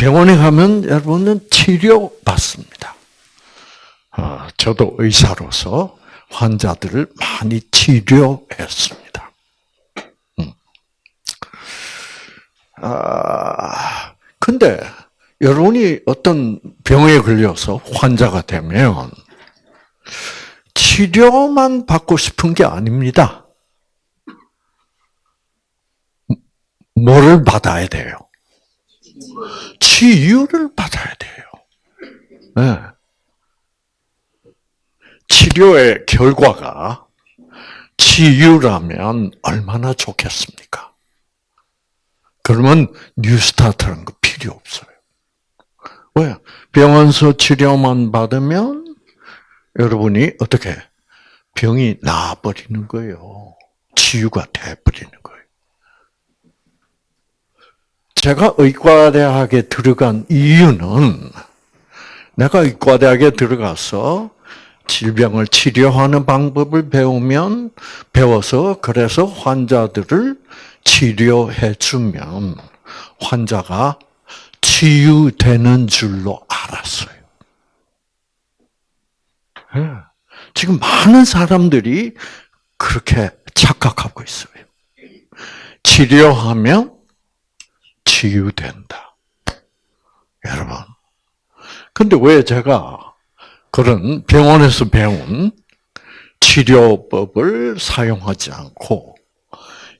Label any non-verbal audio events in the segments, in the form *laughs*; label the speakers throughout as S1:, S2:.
S1: 병원에 가면 여러분은 치료 받습니다. 어, 저도 의사로서 환자들을 많이 치료했습니다. 음. 아, 근데 여러분이 어떤 병에 걸려서 환자가 되면 치료만 받고 싶은 게 아닙니다. 뭐를 받아야 돼요? 치유를 받아야 돼요. 네. 치료의 결과가 치유라면 얼마나 좋겠습니까? 그러면 뉴스타트라는 거 필요 없어요. 왜? 병원서 치료만 받으면 여러분이 어떻게 병이 나아버리는 거예요. 치유가 돼버리는 거예요. 제가 의과대학에 들어간 이유는 내가 의과대학에 들어가서 질병을 치료하는 방법을 배우면 배워서 그래서 환자들을 치료해 주면 환자가 치유되는 줄로 알았어요. 예. 지금 많은 사람들이 그렇게 착각하고 있어요. 치료하면 치유된다. 여러분. 근데 왜 제가 그런 병원에서 배운 치료법을 사용하지 않고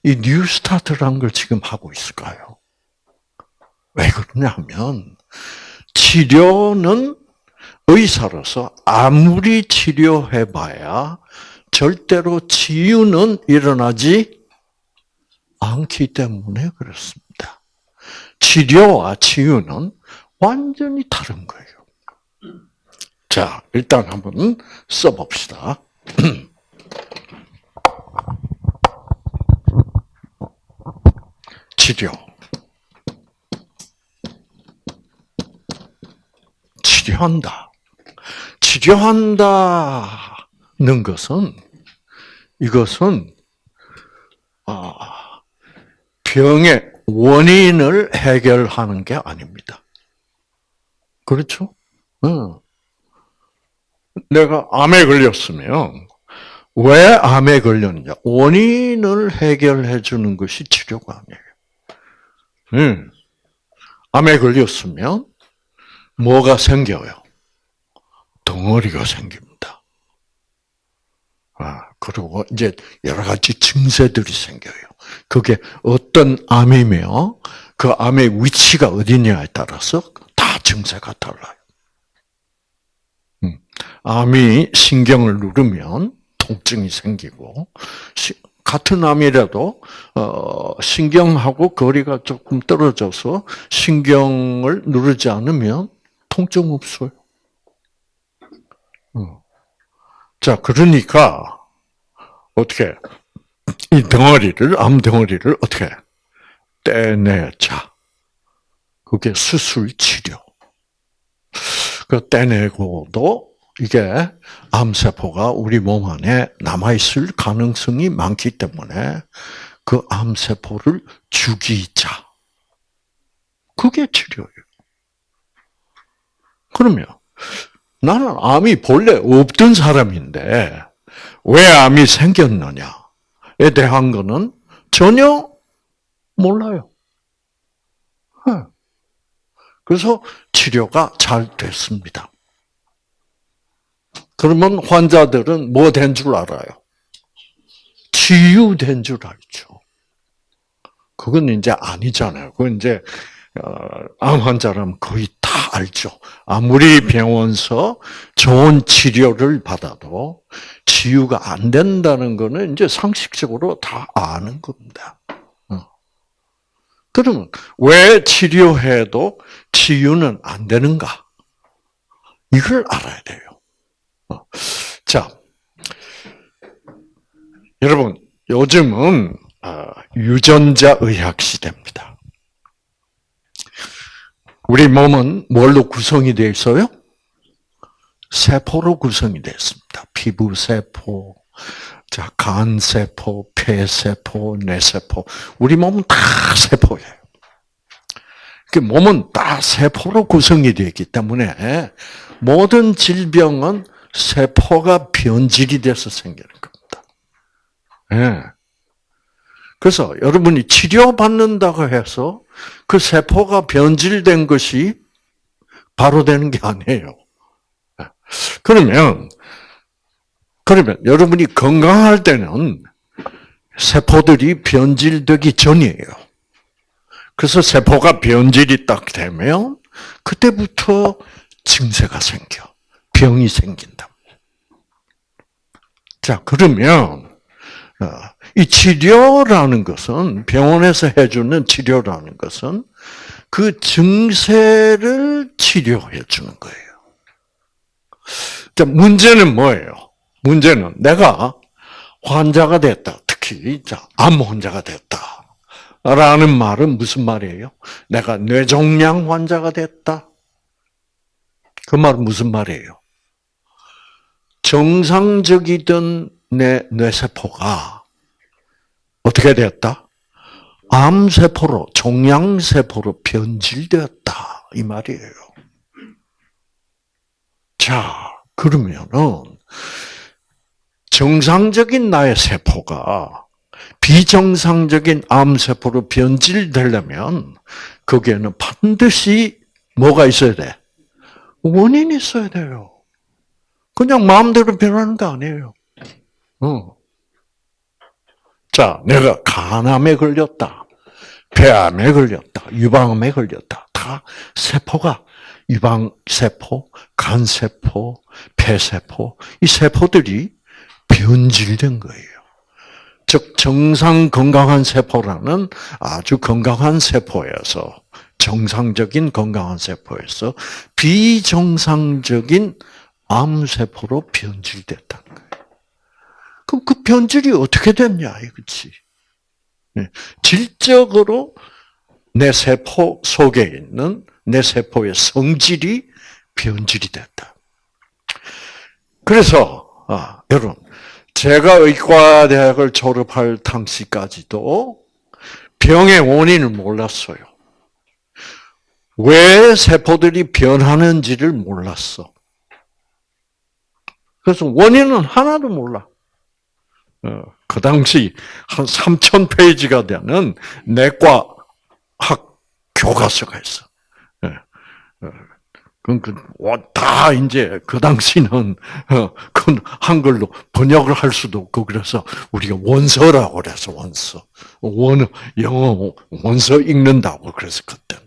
S1: 이 뉴스타트라는 걸 지금 하고 있을까요? 왜 그러냐면 치료는 의사로서 아무리 치료해봐야 절대로 치유는 일어나지 않기 때문에 그렇습니다. 치료와 치유는 완전히 다른 거예요. 자, 일단 한번 써봅시다. *clears throat* 치료. 치료한다. 치료한다는 것은 이것은 아, 병의 원인을 해결하는 게 아닙니다. 그렇죠? 응. 내가 암에 걸렸으면 왜 암에 걸렸냐? 원인을 해결해 주는 것이 치료가 아니에요. 응. 암에 걸렸으면 뭐가 생겨요? 덩어리가 생깁니다. 아, 그리고 이제 여러 가지 증세들이 생겨요. 그게 어떤 암이며 그 암의 위치가 어디냐에 따라서 다 증세가 달라요. 음, 암이 신경을 누르면 통증이 생기고 같은 암이라도 어, 신경하고 거리가 조금 떨어져서 신경을 누르지 않으면 통증 없어요. 어. 자, 그러니까 어떻게 이 덩어리를 암 덩어리를 어떻게 떼내자. 그게 수술 치료. 그 떼내고도 이게 암세포가 우리 몸 안에 남아있을 가능성이 많기 때문에 그 암세포를 죽이자. 그게 치료예요. 그러면 나는 암이 본래 없던 사람인데 왜 암이 생겼느냐에 대한 거는 전혀 몰라요. 그래서 치료가 잘 됐습니다. 그러면 환자들은 뭐 된 줄 알아요? 치유된 줄 알죠. 그건 이제 아니잖아요. 그건 이제 어, 암 환자라면 거의 다 알죠. 아무리 병원서 좋은 치료를 받아도 치유가 안 된다는 거는 이제 상식적으로 다 아는 겁니다. 어. 그러면 왜 치료해도 치유는 안 되는가? 이걸 알아야 돼요. 어. 자, 여러분 요즘은 어, 유전자 의학 시대입니다. 우리 몸은 뭘로 구성이 되어 있어요? 세포로 구성이 되어 있습니다. 피부 세포, 자, 간 세포, 폐 세포, 뇌 세포. 우리 몸은 다 세포예요. 그 몸은 다 세포로 구성이 되어 있기 때문에 모든 질병은 세포가 변질이 돼서 생기는 겁니다. 예. 그래서 여러분이 치료받는다고 해서 그 세포가 변질된 것이 바로 되는 게 아니에요. 예. 그러면, 그러면 여러분이 건강할 때는 세포들이 변질되기 전이에요. 그래서 세포가 변질이 딱 되면 그때부터 증세가 생겨. 병이 생긴다. 자, 그러면 어, 이 치료라는 것은 병원에서 해주는 치료라는 것은 그 증세를 치료해 주는 거예요. 자, 문제는 뭐예요? 문제는 내가 환자가 됐다. 특히 자, 암 환자가 됐다. 라는 말은 무슨 말이에요? 내가 뇌종양 환자가 됐다. 그 말은 무슨 말이에요? 정상적이던 내 뇌세포가 어떻게 되었다? 암세포로, 종양세포로 변질되었다. 이 말이에요. 자, 그러면은, 정상적인 나의 세포가 비정상적인 암세포로 변질되려면, 거기에는 반드시 뭐가 있어야 돼? 원인이 있어야 돼요. 그냥 마음대로 변하는 거 아니에요. 어. 자, 내가 간암에 걸렸다. 폐암에 걸렸다. 유방암에 걸렸다. 다 세포가 유방세포, 간세포, 폐세포, 이 세포들이 변질된 거예요. 즉, 정상 건강한 세포라는 아주 건강한 세포에서, 정상적인 건강한 세포에서 비정상적인 암세포로 변질됐다는 거예요. 그럼 그 변질이 어떻게 됐냐, 이거지. 네. 질적으로 내 세포 속에 있는 내 세포의 성질이 변질이 됐다. 그래서 아, 여러분, 제가 의과대학을 졸업할 당시까지도 병의 원인을 몰랐어요. 왜 세포들이 변하는지를 몰랐어. 그래서 원인은 하나도 몰라. 어, 그 당시 한 3천 페이지가 되는 내과 학 교과서가 있어. 예. 어, 그다 이제 그 당시는 어, 그 한글로 번역을 할 수도 없고 그래서 우리가 원서라고 그래서 원서 원 영어 원서 읽는다고 그래서 그때.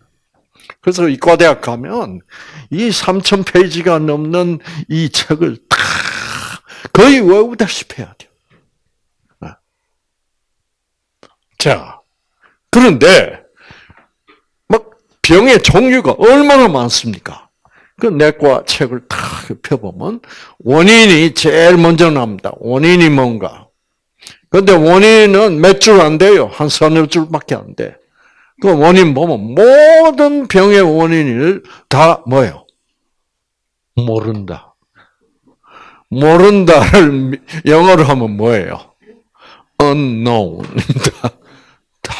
S1: 그래서 이과대학 가면 이 3천 페이지가 넘는 이 책을 다 거의 외우다시피 해야 돼요. 자, 그런데 막 병의 종류가 얼마나 많습니까? 그 내과 책을 탁 펴보면 원인이 제일 먼저 나옵니다. 원인이 뭔가? 근데 원인은 몇 줄 안 돼요. 한 서너 줄밖에 안 돼. 그 원인 보면 모든 병의 원인을 다 뭐예요? 모른다. 모른다를 영어로 하면 뭐예요? unknown. *laughs* 다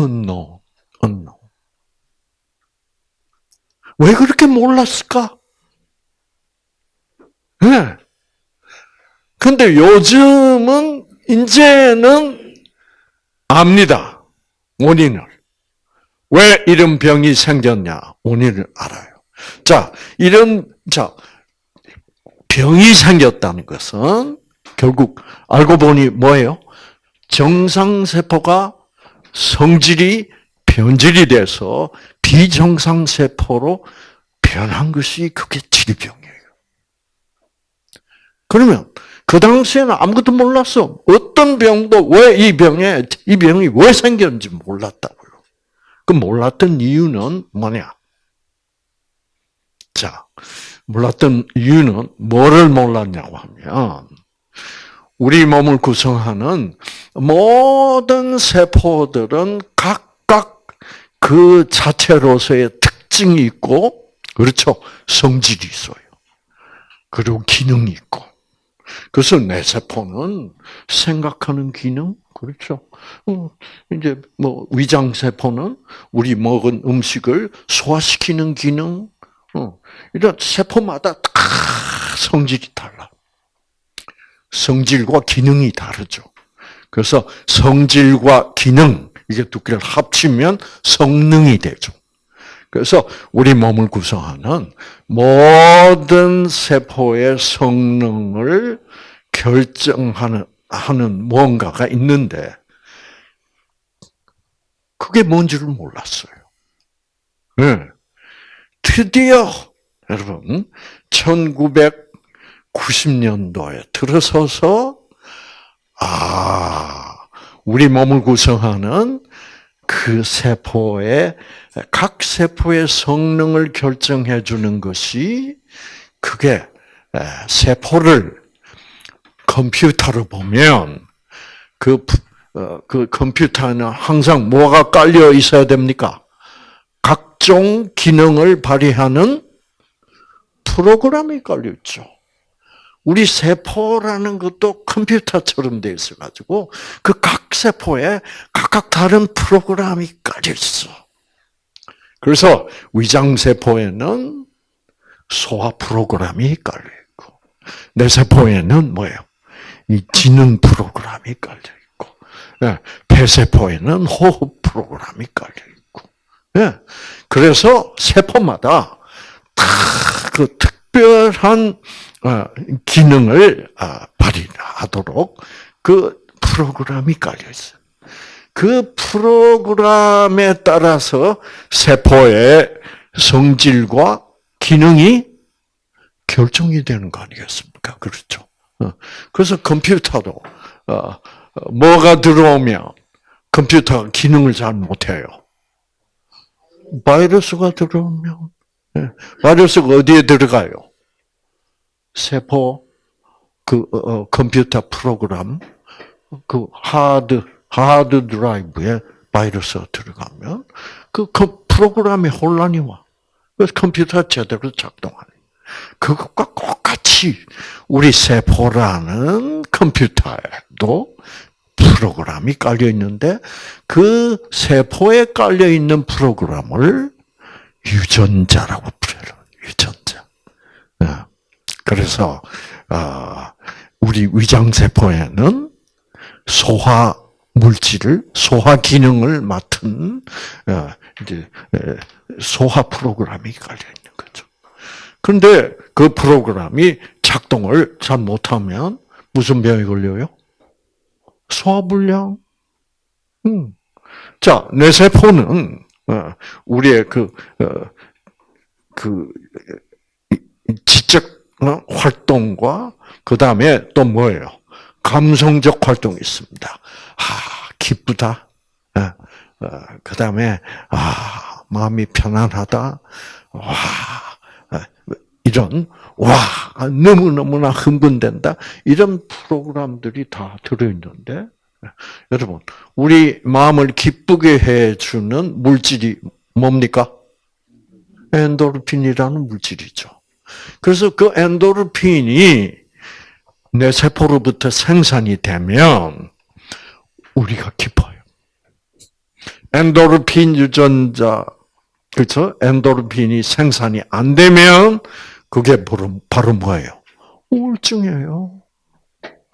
S1: unknown, unknown. 왜 그렇게 몰랐을까? 예. 네. 근데 요즘은, 이제는 압니다. 원인을. 왜 이런 병이 생겼냐? 원인을 알아요. 자, 이런, 자, 병이 생겼다는 것은 결국 알고 보니 뭐예요? 정상세포가 성질이 변질이 돼서 비정상 세포로 변한 것이 그게 질병이에요. 그러면 그 당시에는 아무것도 몰랐어. 어떤 병도 왜 이 병에 이 병이 왜 생겼는지 몰랐다고요. 그 몰랐던 이유는 뭐냐? 자, 몰랐던 이유는 뭐를 몰랐냐고 하면 우리 몸을 구성하는 모든 세포들은 그 자체로서의 특징이 있고, 그렇죠. 성질이 있어요. 그리고 기능이 있고. 그래서 내 세포는 생각하는 기능, 그렇죠. 어, 이제 뭐 위장 세포는 우리 먹은 음식을 소화시키는 기능, 어, 이런 세포마다 다 성질이 달라. 성질과 기능이 다르죠. 그래서 성질과 기능 이게 두 개를 합치면 성능이 되죠. 그래서 우리 몸을 구성하는 모든 세포의 성능을 결정하는 하는 무언가가 있는데 그게 뭔지를 몰랐어요. 네. 드디어 여러분 1990년도에 들어서서 아 우리 몸을 구성하는 그 세포의 각 세포의 성능을 결정해 주는 것이 그게 세포를 컴퓨터로 보면 그, 어, 그 컴퓨터는 항상 뭐가 깔려 있어야 됩니까? 각종 기능을 발휘하는 프로그램이 깔려 있죠. 우리 세포라는 것도 컴퓨터처럼 되어 있어가지고 그 각 세포에 각각 다른 프로그램이 깔려 있어. 그래서 위장 세포에는 소화 프로그램이 깔려 있고 내 세포에는 뭐예요? 이 지능 프로그램이 깔려 있고, 예, 폐세포에는 호흡 프로그램이 깔려 있고, 예, 그래서 세포마다 다 그 특별한 어, 기능을 아, 발휘하도록 그 프로그램이 깔려 있어요. 그 프로그램에 따라서 세포의 성질과 기능이 결정이 되는 거 아니겠습니까? 그렇죠. 어, 그래서 컴퓨터도 어, 뭐가 들어오면 컴퓨터가 기능을 잘 못해요. 바이러스가 들어오면 예, 바이러스가 어디에 들어가요? 세포 그 어, 컴퓨터 프로그램 그 하드 하드 드라이브에 바이러스가 들어가면 그 프로그램에 혼란이 와. 그래서 컴퓨터가 제대로 작동하는. 그것과 똑같이 우리 세포라는 컴퓨터에도 프로그램이 깔려 있는데 그 세포에 깔려 있는 프로그램을 유전자라고 불러요. 유전자. 예. 그래서 어, 우리 위장 세포에는 소화 물질을 소화 기능을 맡은 어, 이제 소화 프로그램이 깔려 있는 거죠. 그런데 그 프로그램이 작동을 잘 못하면 무슨 병이 걸려요? 소화불량. 음. 자, 뇌 세포는 어, 우리의 그, 어, 그 활동과 그 다음에 또 뭐예요? 감성적 활동이 있습니다. 아, 기쁘다. 그 다음에 아, 마음이 편안하다. 와, 이런 와 너무 너무나 흥분된다 이런 프로그램들이 다 들어있는데 여러분 우리 마음을 기쁘게 해주는 물질이 뭡니까? 엔도르핀이라는 물질이죠. 그래서 그 엔도르핀이 내 세포로부터 생산이 되면 우리가 기뻐요. 엔도르핀 유전자 그렇죠? 엔도르핀이 생산이 안 되면 그게 바로, 바로 뭐예요? 우울증이에요.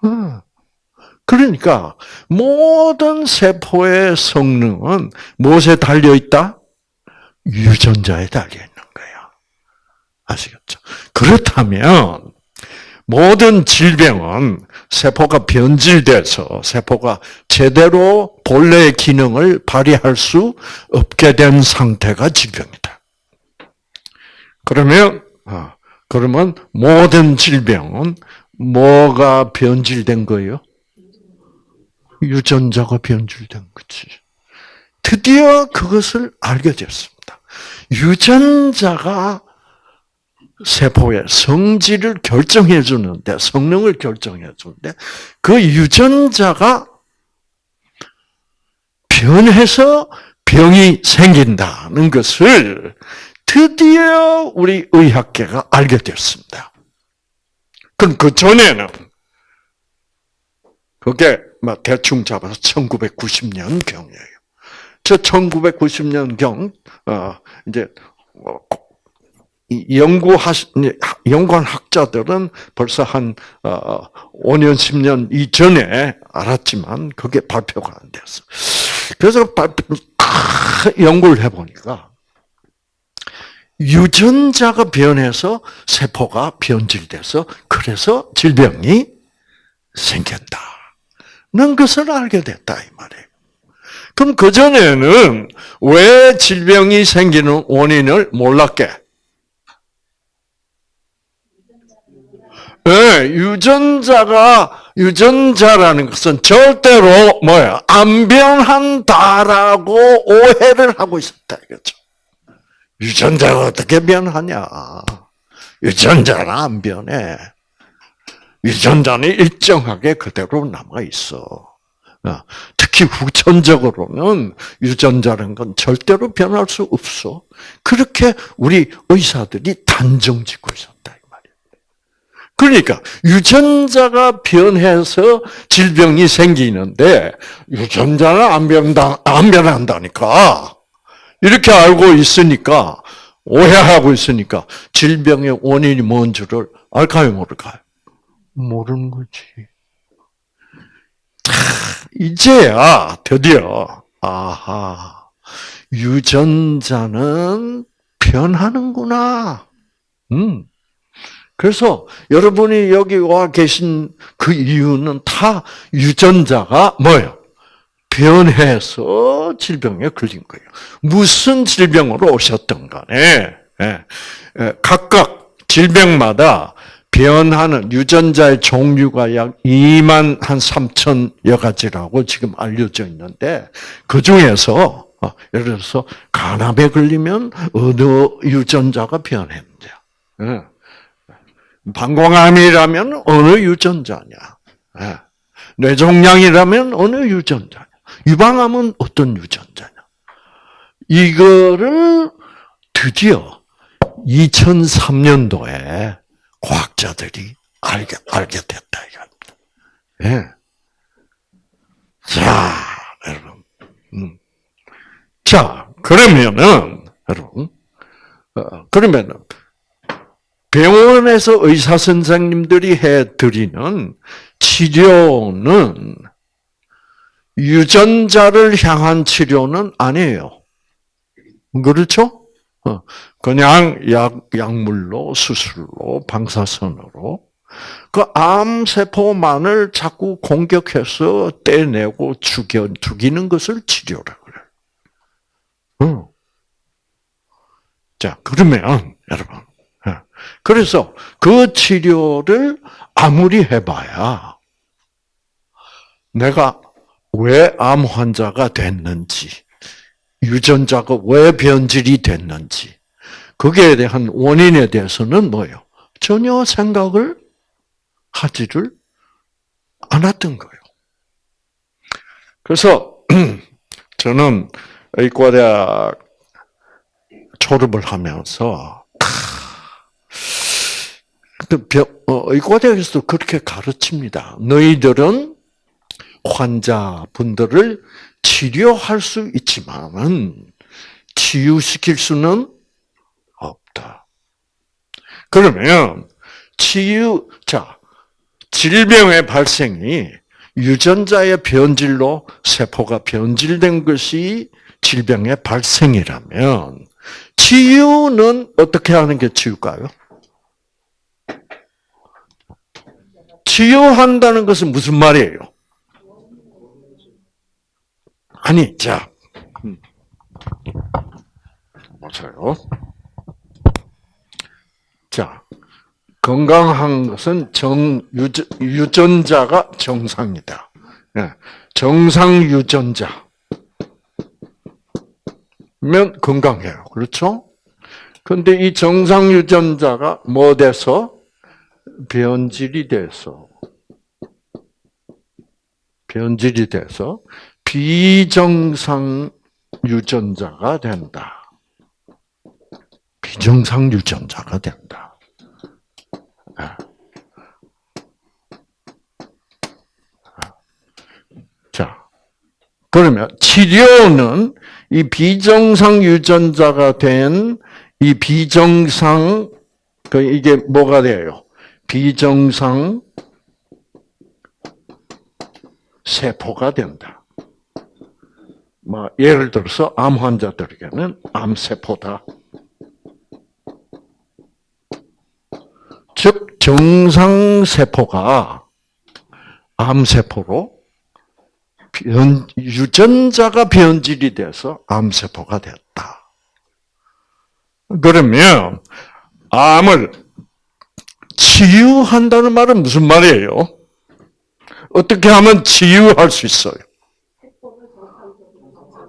S1: 어. 그러니까 모든 세포의 성능은 무엇에 달려 있다? 유전자에 달려 있는. 아시겠죠? 그렇다면 모든 질병은 세포가 변질돼서 세포가 제대로 본래의 기능을 발휘할 수 없게 된 상태가 질병이다. 그러면 어, 그러면 모든 질병은 뭐가 변질된 거예요? 유전자가 변질된 거지. 드디어 그것을 알게 됐습니다. 유전자가 세포의 성질을 결정해 주는데, 성능을 결정해 주는데, 그 유전자가 변해서 병이 생긴다는 것을 드디어 우리 의학계가 알게 됐습니다. 그럼 그 전에는 그게 막 대충 잡아서 1990년 경이에요. 저 1990년 경, 어, 이제, 어, 연구하, 연구한 학자들은 벌써 한, 어, 5년, 10년 이전에 알았지만, 그게 발표가 안 됐어. 그래서 발표, 연구를 해보니까, 유전자가 변해서 세포가 변질돼서, 그래서 질병이 생겼다. 는 것을 알게 됐다, 이 말이에요. 그럼 그 전에는 왜 질병이 생기는 원인을 몰랐게? 네, 유전자가, 유전자라는 것은 절대로 뭐야, 안 변한다라고 오해를 하고 있었다, 이거죠. 유전자가 어떻게 변하냐. 유전자는 안 변해. 유전자는 일정하게 그대로 남아 있어. 어, 특히 후천적으로는 유전자라는 건 절대로 변할 수 없어. 그렇게 우리 의사들이 단정 짓고 있었다. 그러니까 유전자가 변해서 질병이 생기는데 유전자는 안 변다 안 변한다니까. 이렇게 알고 있으니까 오해하고 있으니까 질병의 원인이 뭔 줄을 알까요 모를까요? 모르는 거지. 이제야 드디어 아하 유전자는 변하는구나. 음. 그래서 여러분이 여기 와 계신 그 이유는 다 유전자가 뭐예요? 변해서 질병에 걸린 거예요. 무슨 질병으로 오셨던 간에 예, 예, 각각 질병마다 변하는 유전자의 종류가 약 2만 한 3천여 가지라고 지금 알려져 있는데 그 중에서 어, 예를 들어서 간암에 걸리면 어느 유전자가 예. 방광암이라면 어느 유전자냐, 예. 뇌종양이라면 어느 유전자냐, 유방암은 어떤 유전자냐. 이거를 드디어 2003년도에 과학자들이 알게, 알게 됐다, 이겁니다. 예. 자, 여러분. 음. 자, 그러면은, 여러분, 어, 그러면은, 병원에서 의사 선생님들이 해드리는 치료는 유전자를 향한 치료는 아니에요. 그렇죠? 어, 그냥 약, 약물로, 수술로, 방사선으로, 그 암세포만을 자꾸 공격해서 떼내고 죽여, 죽이는 것을 치료라 그래. 어. 자, 그러면, 여러분. 어, 그래서 그 치료를 아무리 해봐야 내가 왜 암 환자가 됐는지, 유전자가 왜 변질이 됐는지, 거기에 대한 원인에 대해서는 뭐예요? 전혀 생각을 하지를 않았던 거예요. 그래서 *clears throat* 저는 의과대학 졸업을 하면서 의과대학에서도 그렇게 가르칩니다. 너희들은 환자분들을 치료할 수 있지만은 치유시킬 수는 없다. 그러면 치유 자 질병의 발생이 유전자의 변질로 세포가 변질된 것이 질병의 발생이라면 치유는 어떻게 하는 게 치유일까요? 치유한다는 것은 무슨 말이에요? 아니, 자, 맞아요. 자, 건강한 것은 정, 유전, 자가 정상이다. 예, 정상 유전자. 면 건강해요. 그렇죠? 근데 이 정상 유전자가 뭐 돼서? 변질이 돼서. 변질이 돼서 비정상 유전자가 된다. 비정상 유전자가 된다. 그러면 치료는 이 비정상 유전자가 된 이 비정상 그 이게 뭐가 돼요? 비정상 세포가 된다. 뭐 예를 들어서 암 환자들에게는 암 세포다. 즉 정상 세포가 암 세포로 변, 유전자가 변질이 돼서 암 세포가 됐다. 그러면 암을 치유한다는 말은 무슨 말이에요? 어떻게 하면 치유할 수 있어요?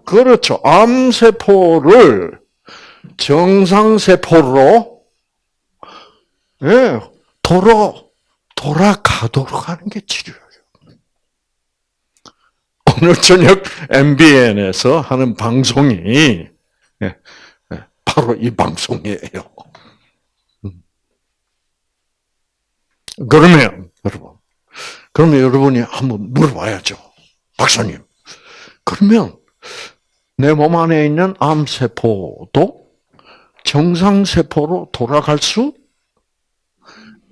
S1: 그렇죠. 암세포를 정상세포로, 예, 돌아, 돌아가도록 하는 게 치료예요. 오늘 저녁 MBN에서 하는 방송이, 예, 예, 바로 이 방송이에요. 음. 그러면, 여러분, 그러면 여러분이 한번 물어봐야죠. 박사님. 그러면 내 몸 안에 있는 암세포도 정상세포로 돌아갈 수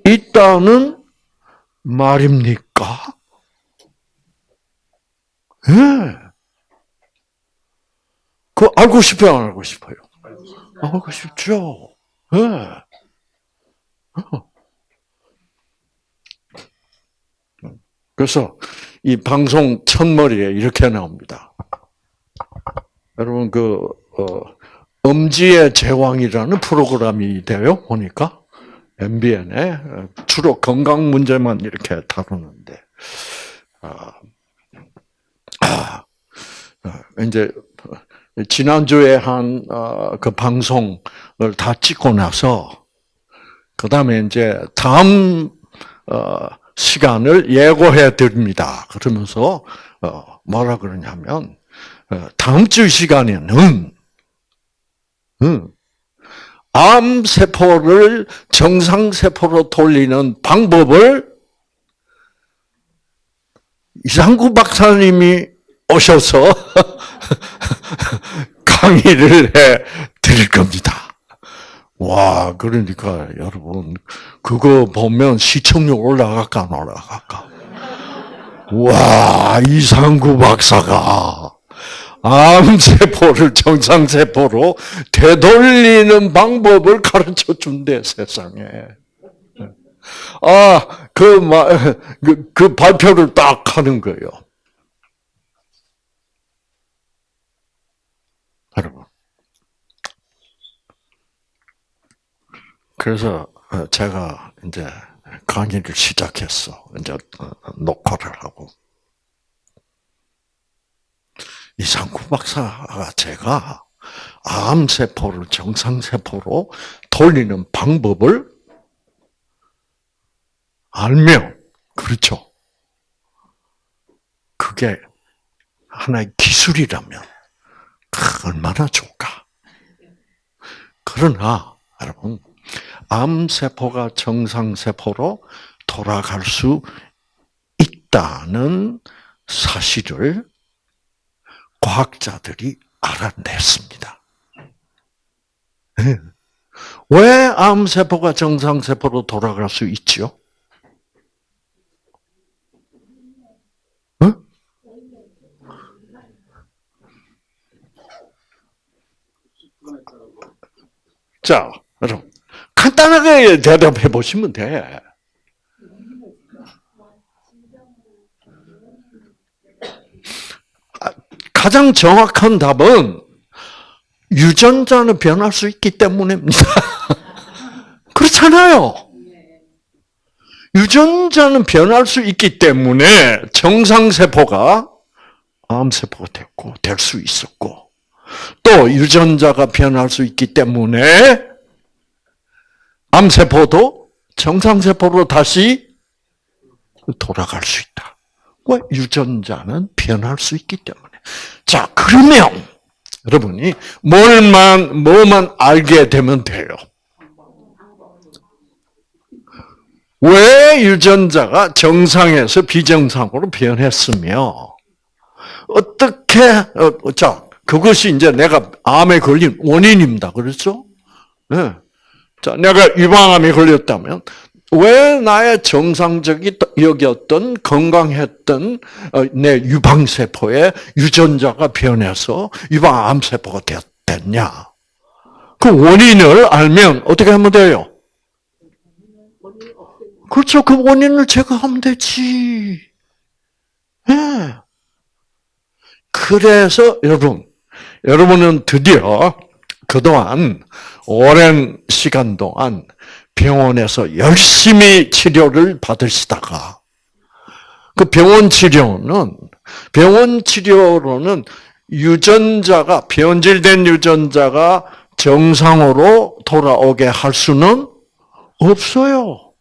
S1: 있다는 말입니까? 예. 네. 그 알고 싶어요, 안 알고 싶어요? 알고 싶죠. 예. 네. 그래서 이 방송 첫머리에 이렇게 나옵니다. 여러분 그 어, 엄지의 제왕이라는 프로그램이 돼요 보니까? MBN에. 주로 건강 문제만 이렇게 다루는데. 아, 아, 이제 지난 주에 한그 어, 방송을 다 찍고 나서 그 다음에 이제 다음 어, 시간을 예고해 드립니다. 그러면서 어, 뭐라 그러냐면 어, 다음 주 시간에는 암 세포를 정상 세포로 돌리는 방법을 이상구 박사님이 오셔서 *laughs* 강의를 해 드릴 겁니다. 와, 그러니까 여러분 그거 보면 시청률 올라갈까 안 올라갈까? 와, 이상구 박사가 암세포를 정상세포로 되돌리는 방법을 가르쳐 준대, 세상에. 아, 그, 그, 그 발표를 딱 하는 거예요. 여러분. 그래서 어, 제가 이제 강의를 시작했어. 이제 어, 녹화를 하고. 이상구 박사가 제가 암세포를 정상세포로 돌리는 방법을 알면, 그렇죠. 그게 하나의 기술이라면, 얼마나 좋을까. 그러나, 여러분, 암세포가 정상세포로 돌아갈 수 있다는 사실을 과학자들이 알아냈습니다. 네. 왜 암세포가 정상세포로 돌아갈 수 있죠? 자, 여러분. 간단하게 대답해 보시면 돼. 가장 정확한 답은 유전자는 변할 수 있기 때문입니다. *laughs* 그렇잖아요. 유전자는 변할 수 있기 때문에 정상세포가 암세포가 됐고, 될 수 있었고, 또 유전자가 변할 수 있기 때문에 암세포도 정상세포로 다시 돌아갈 수 있다. 왜? 유전자는 변할 수 있기 때문에. 자, 그러면 여러분이 뭘만 뭐만 알게 되면 돼요. 왜 유전자가 정상에서 비정상으로 변했으며 어떻게 어, 자 그것이 이제 내가 암에 걸린 원인입니다. 그렇죠? 네. 자, 내가 유방암에 걸렸다면 왜 나의 정상적이 여기었던 건강했던 어, 내 유방세포의 유전자가 변해서 유방암세포가 됐냐? 그 원인을 알면 어떻게 하면 돼요? 그렇죠. 그 원인을 제거하면 되지. 네. 그래서 여러분, 여러분은 드디어 그동안 오랜 시간 동안 병원에서 열심히 치료를 받으시다가 그 병원 치료는 병원 치료로는 유전자가 변질된 유전자가 정상으로 돌아오게 할 수는 없어요.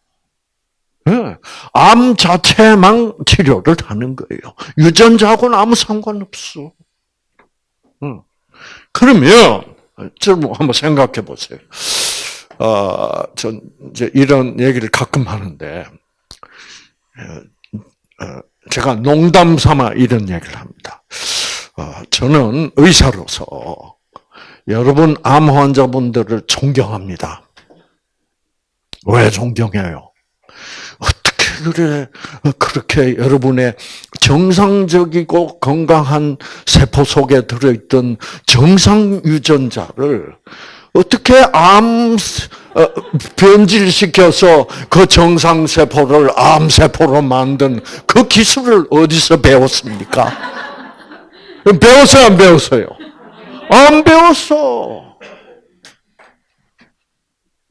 S1: 네. 암 자체만 치료를 하는 거예요. 유전자하고는 아무 상관없어. 그러면 좀 한번 생각해 보세요. 어, 전 이제 이런 얘기를 가끔 하는데 어, 어, 제가 농담 삼아 이런 얘기를 합니다. 어, 저는 의사로서 여러분 암 환자분들을 존경합니다. 왜 존경해요? 그래 그렇게 여러분의 정상적이고 건강한 세포 속에 들어있던 정상 유전자를 어떻게 암 어, 변질시켜서 그 정상 세포를 암 세포로 만든 그 기술을 어디서 배웠습니까? *laughs* 배웠어요, 안 배웠어요? 안 배웠어.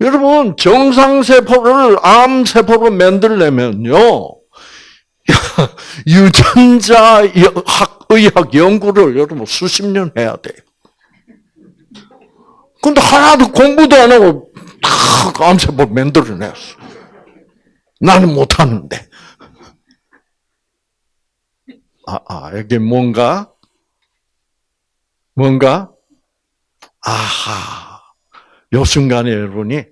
S1: 여러분, 정상세포를 암세포로 만들려면요, *laughs* 유전자 학, 의학 연구를 여러분 수십 년 해야 돼요. 근데 하나도 공부도 안 하고 탁 암세포 만들어냈어. 나는 못하는데. 아, 아, 여기 뭔가, 뭔가, 아하. 요 순간에 여러분이,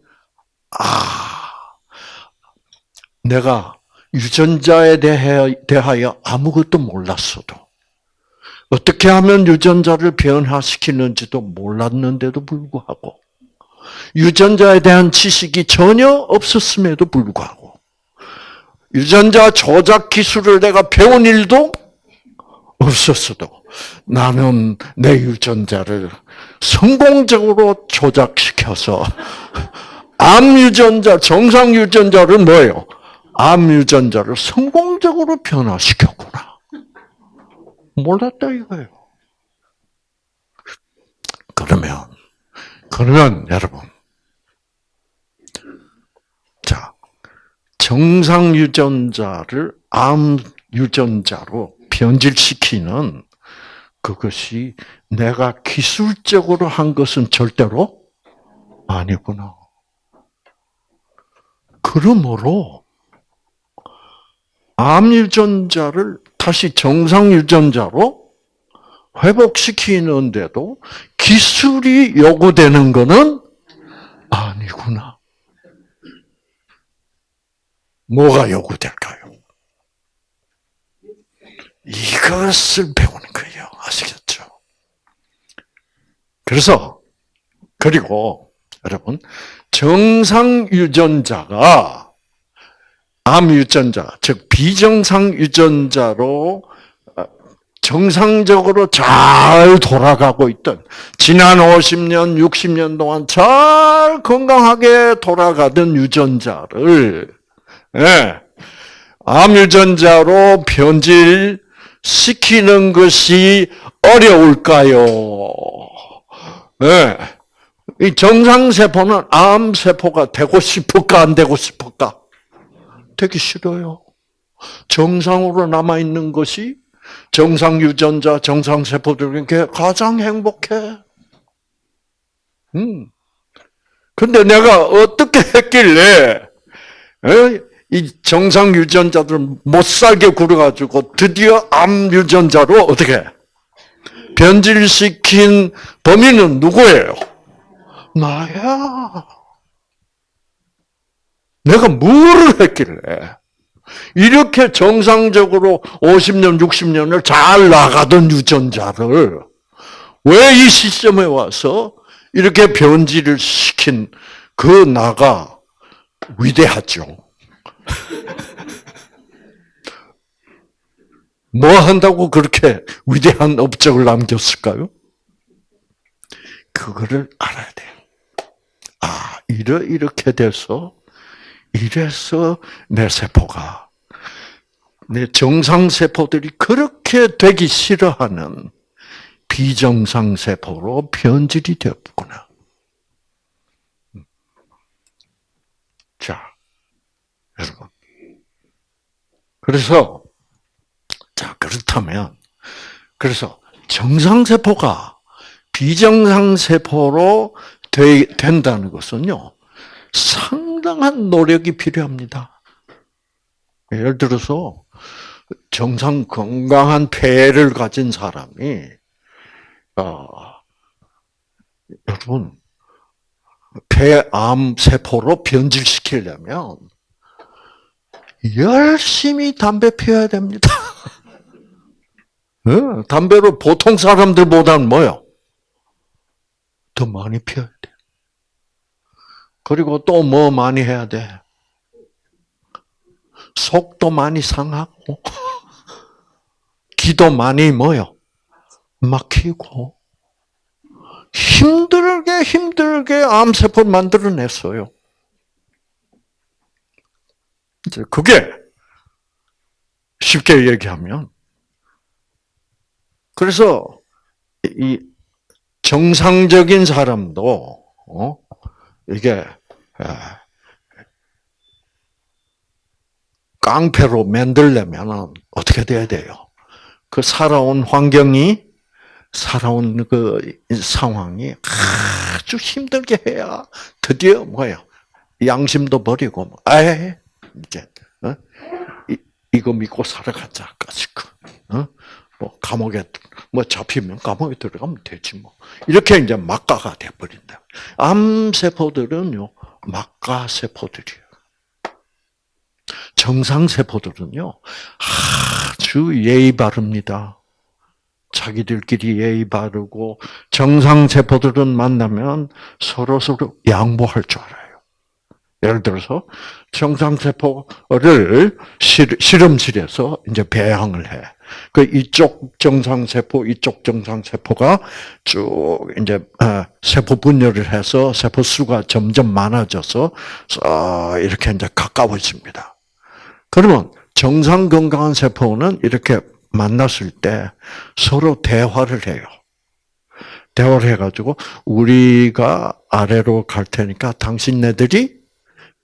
S1: 아, 내가 유전자에 대해, 대하여 아무것도 몰랐어도, 어떻게 하면 유전자를 변화시키는지도 몰랐는데도 불구하고, 유전자에 대한 지식이 전혀 없었음에도 불구하고, 유전자 조작 기술을 내가 배운 일도 없었어도, 나는 내 유전자를 성공적으로 조작 시켜서, *laughs* 암 유전자, 정상 유전자를 뭐예요? 암 유전자를 성공적으로 변화시켰구나. 몰랐다 이거예요. 그러면 그러면 여러분 자 정상 유전자를 암 유전자로 변질시키는 그것이 내가 기술적으로 한 것은 절대로 아니구나. 그러므로 암 유전자를 다시 정상 유전자로 회복시키는데도 기술이 요구되는 것은 아니구나. 뭐가 요구될까요? 이것을 배우는 거예요. 아시겠죠? 그래서, 그리고, 여러분, 정상 유전자가 암 유전자, 즉 비정상 유전자로 어, 정상적으로 잘 돌아가고 있던 지난 50년, 60년 동안 잘 건강하게 돌아가던 유전자를 예, 암 유전자로 변질 시키는 것이 어려울까요? 예. 이 정상 세포는 암 세포가 되고 싶을까 안 되고 싶을까? 되기 싫어요. 정상으로 남아 있는 것이 정상 유전자, 정상 세포들인 게 가장 행복해. 음. 근데 내가 어떻게 했길래 이 정상 유전자들 못 살게 굴어가지고 드디어 암 유전자로 어떻게 변질시킨 범인은 누구예요? 나야. 내가 뭐를 했길래 이렇게 정상적으로 50년, 60년을 잘 나가던 유전자를 왜 이 시점에 와서 이렇게 변질을 시킨 그 나가 위대하죠. *laughs* 뭐 한다고 그렇게 위대한 업적을 남겼을까요? 그거를 알아야 돼요. 아, 이러, 이렇게 돼서, 이래서 내 세포가, 내 정상 세포들이 그렇게 되기 싫어하는 비정상 세포로 변질이 되었구나. 자, 여러분. 그래서, 자, 그렇다면, 그래서 정상 세포가 비정상 세포로 되, 된다는 것은요, 상당한 노력이 필요합니다. 예를 들어서, 정상 건강한 폐를 가진 사람이, 어, 여러분, 폐암 세포로 변질시키려면, 열심히 담배 피워야 됩니다. *laughs* 어, 담배를 보통 사람들보다는 뭐요? 더 많이 피워야 돼. 그리고 또 뭐 많이 해야 돼? 속도 많이 상하고, *laughs* 기도 많이 뭐요? 막히고, 힘들게 힘들게 암세포를 만들어냈어요. 이제 그게 쉽게 얘기하면 그래서 이 정상적인 사람도 어? 이게 깡패로 만들려면 어떻게 돼야 돼요? 그 살아온 환경이 살아온 그 상황이 아주 힘들게 해야 드디어 뭐예요? 양심도 버리고 아 이제 어? 이, 거 믿고 살아가자 까짓거 어? 뭐 감옥에 뭐 잡히면 감옥에 들어가면 되지 뭐 이렇게 이제 막가가 돼버린다. 암 세포들은요 막가 세포들이에요. 정상 세포들은요 아주 예의 바릅니다. 자기들끼리 예의 바르고 정상 세포들은 만나면 서로 서로 양보할 줄 알아요. 예를 들어서 정상 세포를 실험실에서 이제 배양을 해. 그 이쪽 정상세포, 이쪽 정상세포가 쭉 이제 어, 세포 분열을 해서 세포 수가 점점 많아져서 이렇게 이제 가까워집니다. 그러면 정상 건강한 세포는 이렇게 만났을 때 서로 대화를 해요. 대화를 해가지고 우리가 아래로 갈 테니까 당신네들이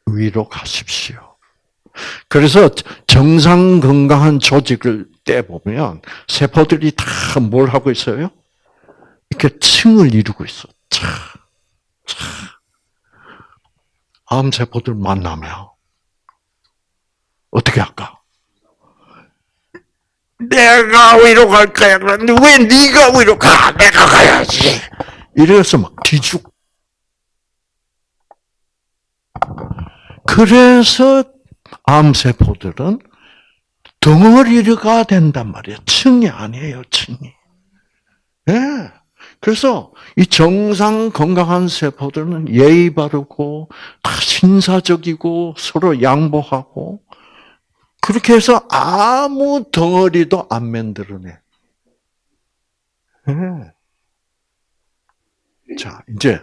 S1: 위로 가십시오. 그래서 정상 건강한 조직을 떼보면 세포들이 다 뭘 하고 있어요? 이렇게 층을 이루고 있어. 차, 차. 암세포들 만나면 어떻게 할까? 내가 위로 갈 거야. 그런데 왜 네가 위로 가? 내가 가야지. 이래서 막 뒤죽. 그래서 암세포들은 덩어리가 된단 말이에요. 층이 아니에요, 층이. 예. 네. 그래서 이 정상 건강한 세포들은 예의 바르고 다 신사적이고 서로 양보하고 그렇게 해서 아무 덩어리도 안 만들어내. 네. 자, 이제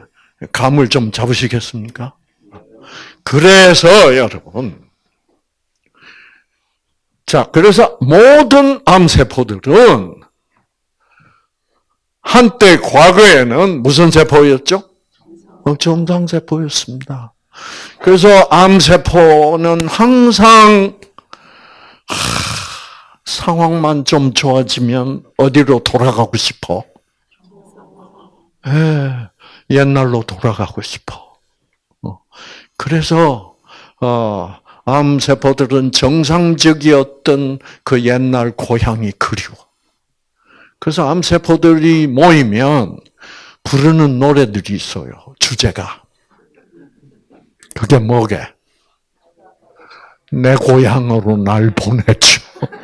S1: 감을 좀 잡으시겠습니까? 그래서 여러분, 자, 그래서 모든 암세포들은 한때 과거에는 무슨 세포였죠? 어, 정상세포였습니다. 그래서 암세포는 항상 하, 상황만 좀 좋아지면 어디로 돌아가고 싶어? 예, 옛날로 돌아가고 싶어. 그래서 어, 암 세포들은 정상적이었던 그 옛날 고향이 그리워. 그래서 암 세포들이 모이면 부르는 노래들이 있어요. 주제가. 그게 뭐게? 내 고향으로 날 보냈죠. *laughs*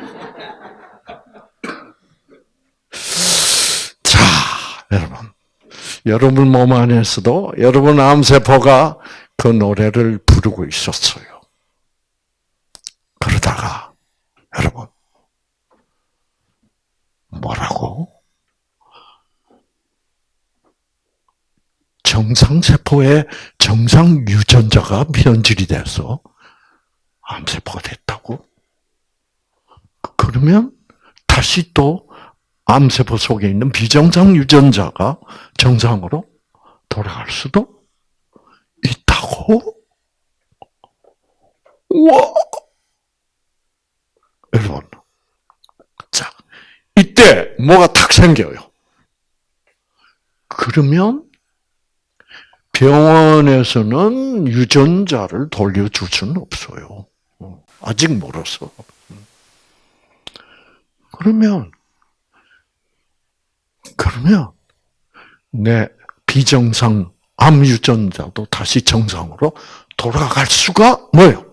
S1: 자, 여러분. 여러분 몸 안에서도 여러분 암세포가 그 노래를 부르고 있었어요. 그러다가, 여러분, 뭐라고? 정상세포에 정상 유전자가 변질이 돼서 암세포가 됐다고? 그러면 다시 또 암세포 속에 있는 비정상 유전자가 정상으로 돌아갈 수도 있다고? 우와! 여러분. 자, 이때 뭐가 탁 생겨요. 그러면 병원에서는 유전자를 돌려줄 수는 없어요. 아직 멀어서. 그러면, 그러면, 내 비정상 암 유전자도 다시 정상으로 돌아갈 수가 뭐예요?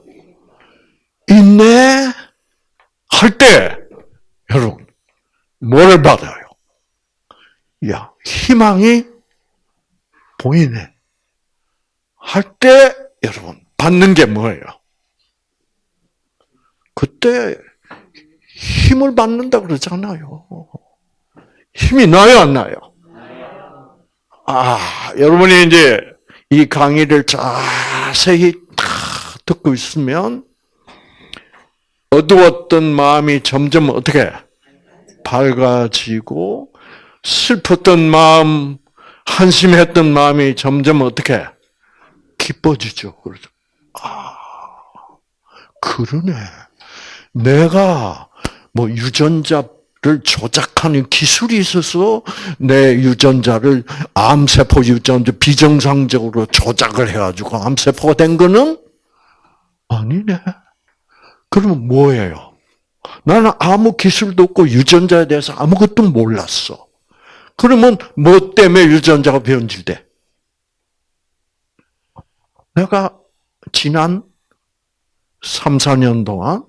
S1: 있네? 할 때, 여러분, 뭐를 받아요? 야, 희망이 보이네. 할 때, 여러분, 받는 게 뭐예요? 그때 힘을 받는다 그러잖아요. 힘이 나요, 안 나요? 아, 여러분이 이제 이 강의를 자세히 다 듣고 있으면 어두웠던 마음이 점점 어떻게 밝아지고 슬펐던 마음, 한심했던 마음이 점점 어떻게 기뻐지죠. 그러죠. 아, 그러네. 내가 뭐 유전자를 조작하는 기술이 있어서 내 유전자를 암세포 유전자 비정상적으로 조작을 해가지고 암세포가 된 거는 아니네. 그러면 뭐예요? 나는 아무 기술도 없고 유전자에 대해서 아무것도 몰랐어. 그러면 뭐 때문에 유전자가 변질돼? 내가 지난 3, 4년 동안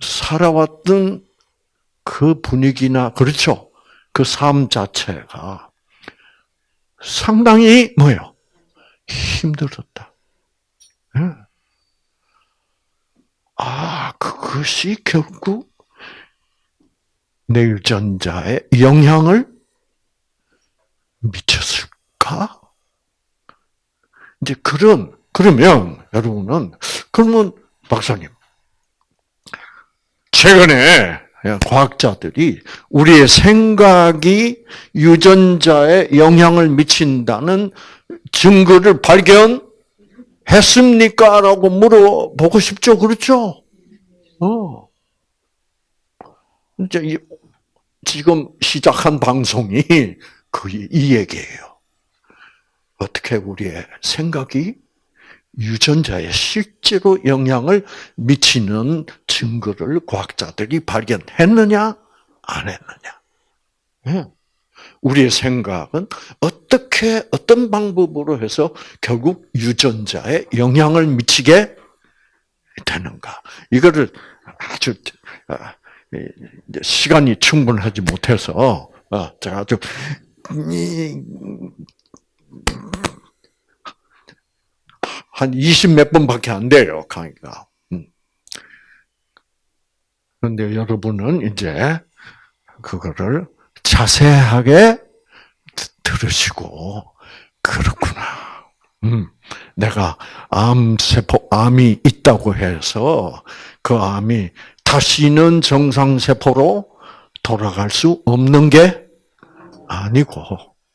S1: 살아왔던 그 분위기나, 그렇죠? 그 삶 자체가 상당히 뭐예요? 힘들었다. 네. 아, 그것이 결국 내 유전자에 영향을 미쳤을까? 이제 그런, 그러면, 여러분은, 그러면, 박사님, 최근에 과학자들이 우리의 생각이 유전자에 영향을 미친다는 증거를 발견 했습니까? 라고 물어보고 싶죠. 그렇죠? 어. 이제 지금 시작한 방송이 거의 이 얘기예요. 어떻게 우리의 생각이 유전자에 실제로 영향을 미치는 증거를 과학자들이 발견했느냐, 안 했느냐. 예. 우리의 생각은 어떻게, 어떤 방법으로 해서 결국 유전자에 영향을 미치게 되는가. 이거를 아주, 아, 시간이 충분하지 못해서, 어, 제가 아주, 한 20 몇 번밖에 안 돼요, 강의가. 음. 그런데 여러분은 이제 그거를 자세하게 들으시고, 그렇구나. 음, 내가 암세포, 암이 있다고 해서 그 암이 다시는 정상세포로 돌아갈 수 없는 게 아니고,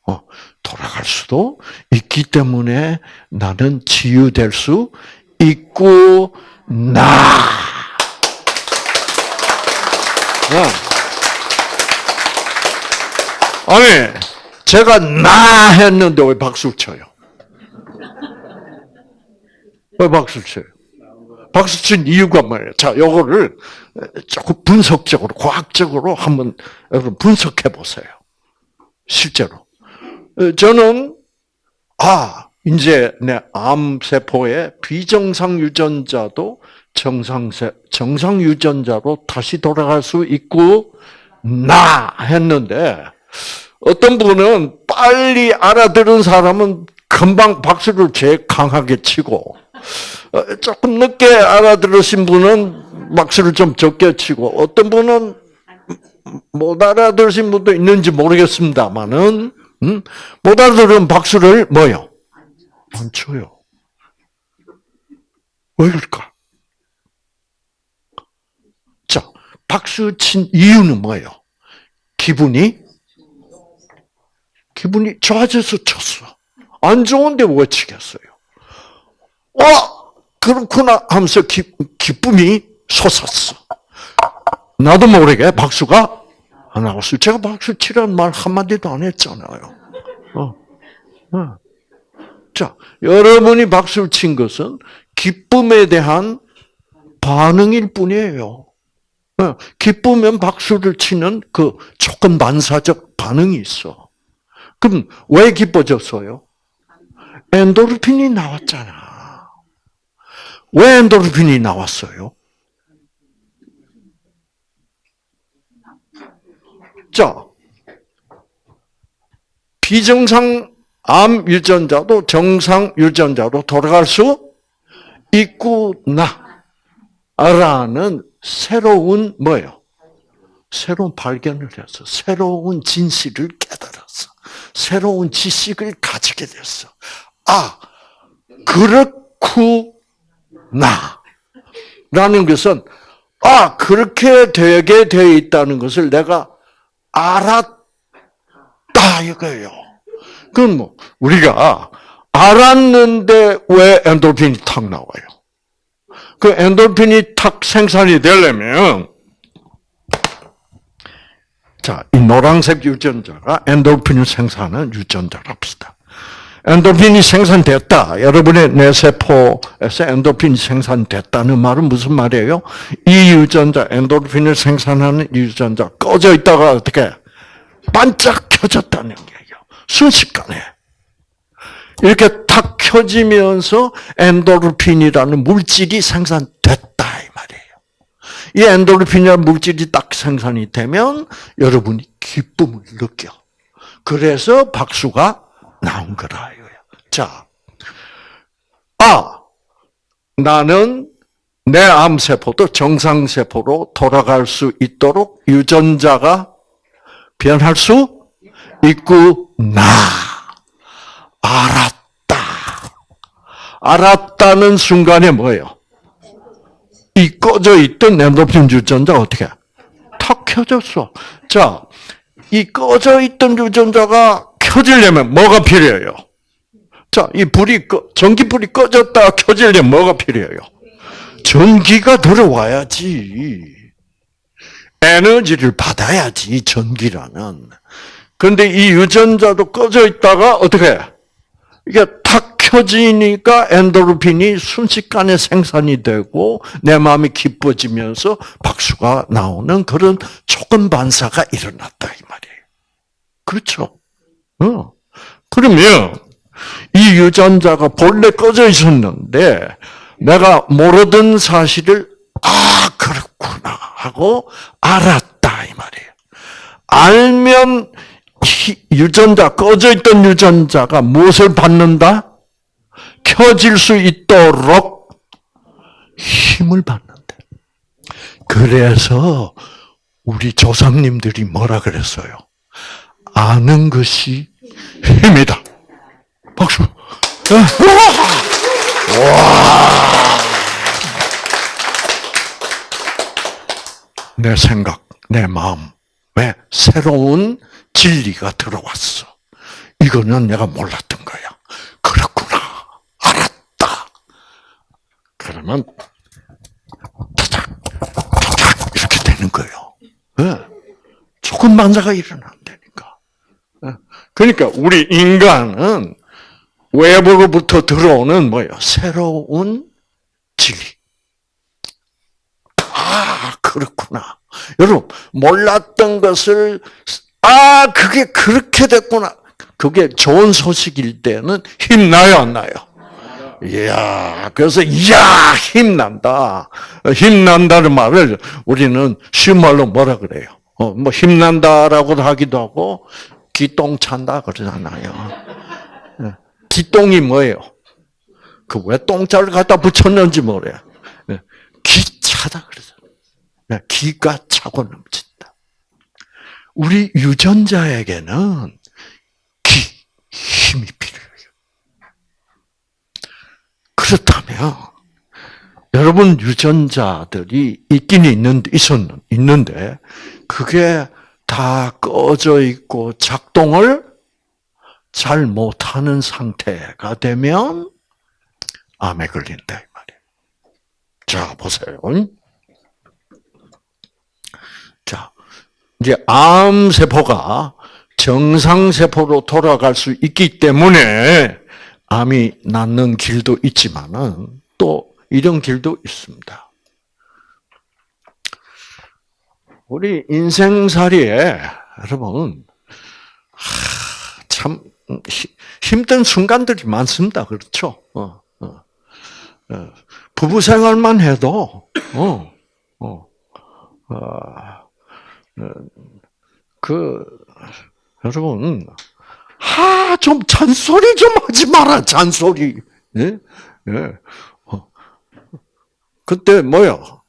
S1: 어, 돌아갈 수도 있기 때문에 나는 치유될 수 있고 나. 아니 제가 나 했는데 왜 박수 쳐요? 왜 박수 쳐요? 박수 친 이유가 뭐예요? 자, 요거를 조금 분석적으로, 과학적으로 한번 여러분 분석해 보세요. 실제로. 어, 저는 아 이제 내 암세포의 비정상 유전자도 정상세, 정상 유전자로 다시 돌아갈 수 있고, 나! 했는데, 어떤 분은 빨리 알아들은 사람은 금방 박수를 제일 강하게 치고, 어, 조금 늦게 알아들으신 분은 박수를 좀 적게 치고, 어떤 분은 못 알아들으신 분도 있는지 모르겠습니다만은, 음? 못 알아들은 박수를 뭐요? 안 쳐요. 왜 그럴까? 자, 박수 친 이유는 뭐예요? 기분이 기분이 좋아져서 쳤어. 안 좋은데 왜 치겠어요? 와, 그렇구나 하면서 기, 기쁨이 솟았어. 나도 모르게 박수가 안 나왔어요. 제가 박수 치라는 말 한마디도 안 했잖아요. 어. 어. 자, 여러분이 박수를 친 것은 기쁨에 대한 반응일 뿐이에요. 어, 기쁘면 박수를 치는 그 조건 반사적 반응이 있어. 그럼 왜 기뻐졌어요? 엔도르핀이 나왔잖아. 왜 엔도르핀이 나왔어요? 자, 비정상 암 유전자도 정상 유전자로 돌아갈 수 있구나. 라는 새로운 뭐예요? 새로운 발견을 했어. 새로운 진실을 깨달았어. 새로운 지식을 가지게 됐어. 아, 그렇구나. 라는 것은, 아, 그렇게 되게 되어 있다는 것을 내가 알았다, 이거예요. 그건 뭐, 우리가 알았는데 왜 엔도핀이 탁 나와요? 그 엔도핀이 탁 생산이 되려면, 자, 이 노란색 유전자가 엔도핀을 생산하는 유전자랍시다. 엔도핀이 생산됐다. 여러분의 뇌세포에서 엔도핀이 생산됐다는 말은 무슨 말이에요? 이 유전자, 엔도핀을 생산하는 유전자 꺼져 있다가 어떻게 반짝 켜졌다는 얘기예요. 순식간에. 이렇게 탁 켜지면서 엔도르핀이라는 물질이 생산됐다. 이 엔도르핀이라는 물질이 딱 생산이 되면 여러분이 기쁨을 느껴. 그래서 박수가 나온 거라 이거야. 자, 아 나는 내 암세포도 정상세포로 돌아갈 수 있도록 유전자가 변할 수 있구나. 알았다. 알았다는 순간에 뭐예요? 이 꺼져 있던 엔도핀 유전자 어떻게? 탁 켜졌어. 자, 이 꺼져 있던 유전자가 켜지려면 뭐가 필요해요? 자, 이 불이 꺼, 전기불이 꺼졌다 켜지려면 뭐가 필요해요? 전기가 들어와야지. 에너지를 받아야지, 전기라는. 그런데 이 유전자도 꺼져 있다가 어떻게 해? 이게 탁 켜지니까 엔도르핀이 순식간에 생산이 되고 내 마음이 기뻐지면서 박수가 나오는 그런 조건 반사가 일어났다 이 말이에요. 그렇죠? 어. 그러면 이 유전자가 본래 꺼져 있었는데 내가 모르던 사실을 아 그렇구나 하고 알았다 이 말이에요. 알면 유전자 꺼져 있던 유전자가 무엇을 받는다? 켜질 수 있도록 힘을 받는다. 그래서 우리 조상님들이 뭐라 그랬어요? 아는 것이 힘이다. 박수. 와. 내 생각, 내 마음, 왜 새로운 진리가 들어왔어. 이거는 내가 몰랐던 거야. 그렇구나. 알았다. 그러면 타작, 타작 이렇게 되는 거예요. 네. 조금 만사가 일어난다니까. 네. 그러니까 우리 인간은 외부로부터 들어오는 뭐예요? 새로운 진리. 아, 그렇구나. 여러분, 몰랐던 것을 아, 그게 그렇게 됐구나. 그게 좋은 소식일 때는 힘나요, 안 나요? 이야, 그래서, 이야, 힘난다. 힘난다는 말을 우리는 쉬운 말로 뭐라 그래요? 어, 뭐, 힘난다라고도 하기도 하고, 기똥 찬다 그러잖아요. 예. 기똥이 뭐예요? 그 왜 똥자를 갖다 붙였는지 모르요. 예. 기차다. 예, 기가 차고 넘친다. 우리 유전자에게는 기, 힘이 필요해요. 그렇다면 여러분 유전자들이 있긴 있는데 있었는 있는데 그게 다 꺼져 있고 작동을 잘 못하는 상태가 되면 암에 걸린다 이 말이에요. 자 보세요. 자 이제 암 세포가 정상 세포로 돌아갈 수 있기 때문에 암이 낫는 길도 있지만은 또 이런 길도 있습니다. 우리 인생살이에 여러분 참 힘든 순간들이 많습니다. 그렇죠? 어, 어, 어. 부부 생활만 해도 그 여러분 하, 좀 잔소리 좀 하지 마라, 잔소리. 예? 예. 어. 그때 뭐요?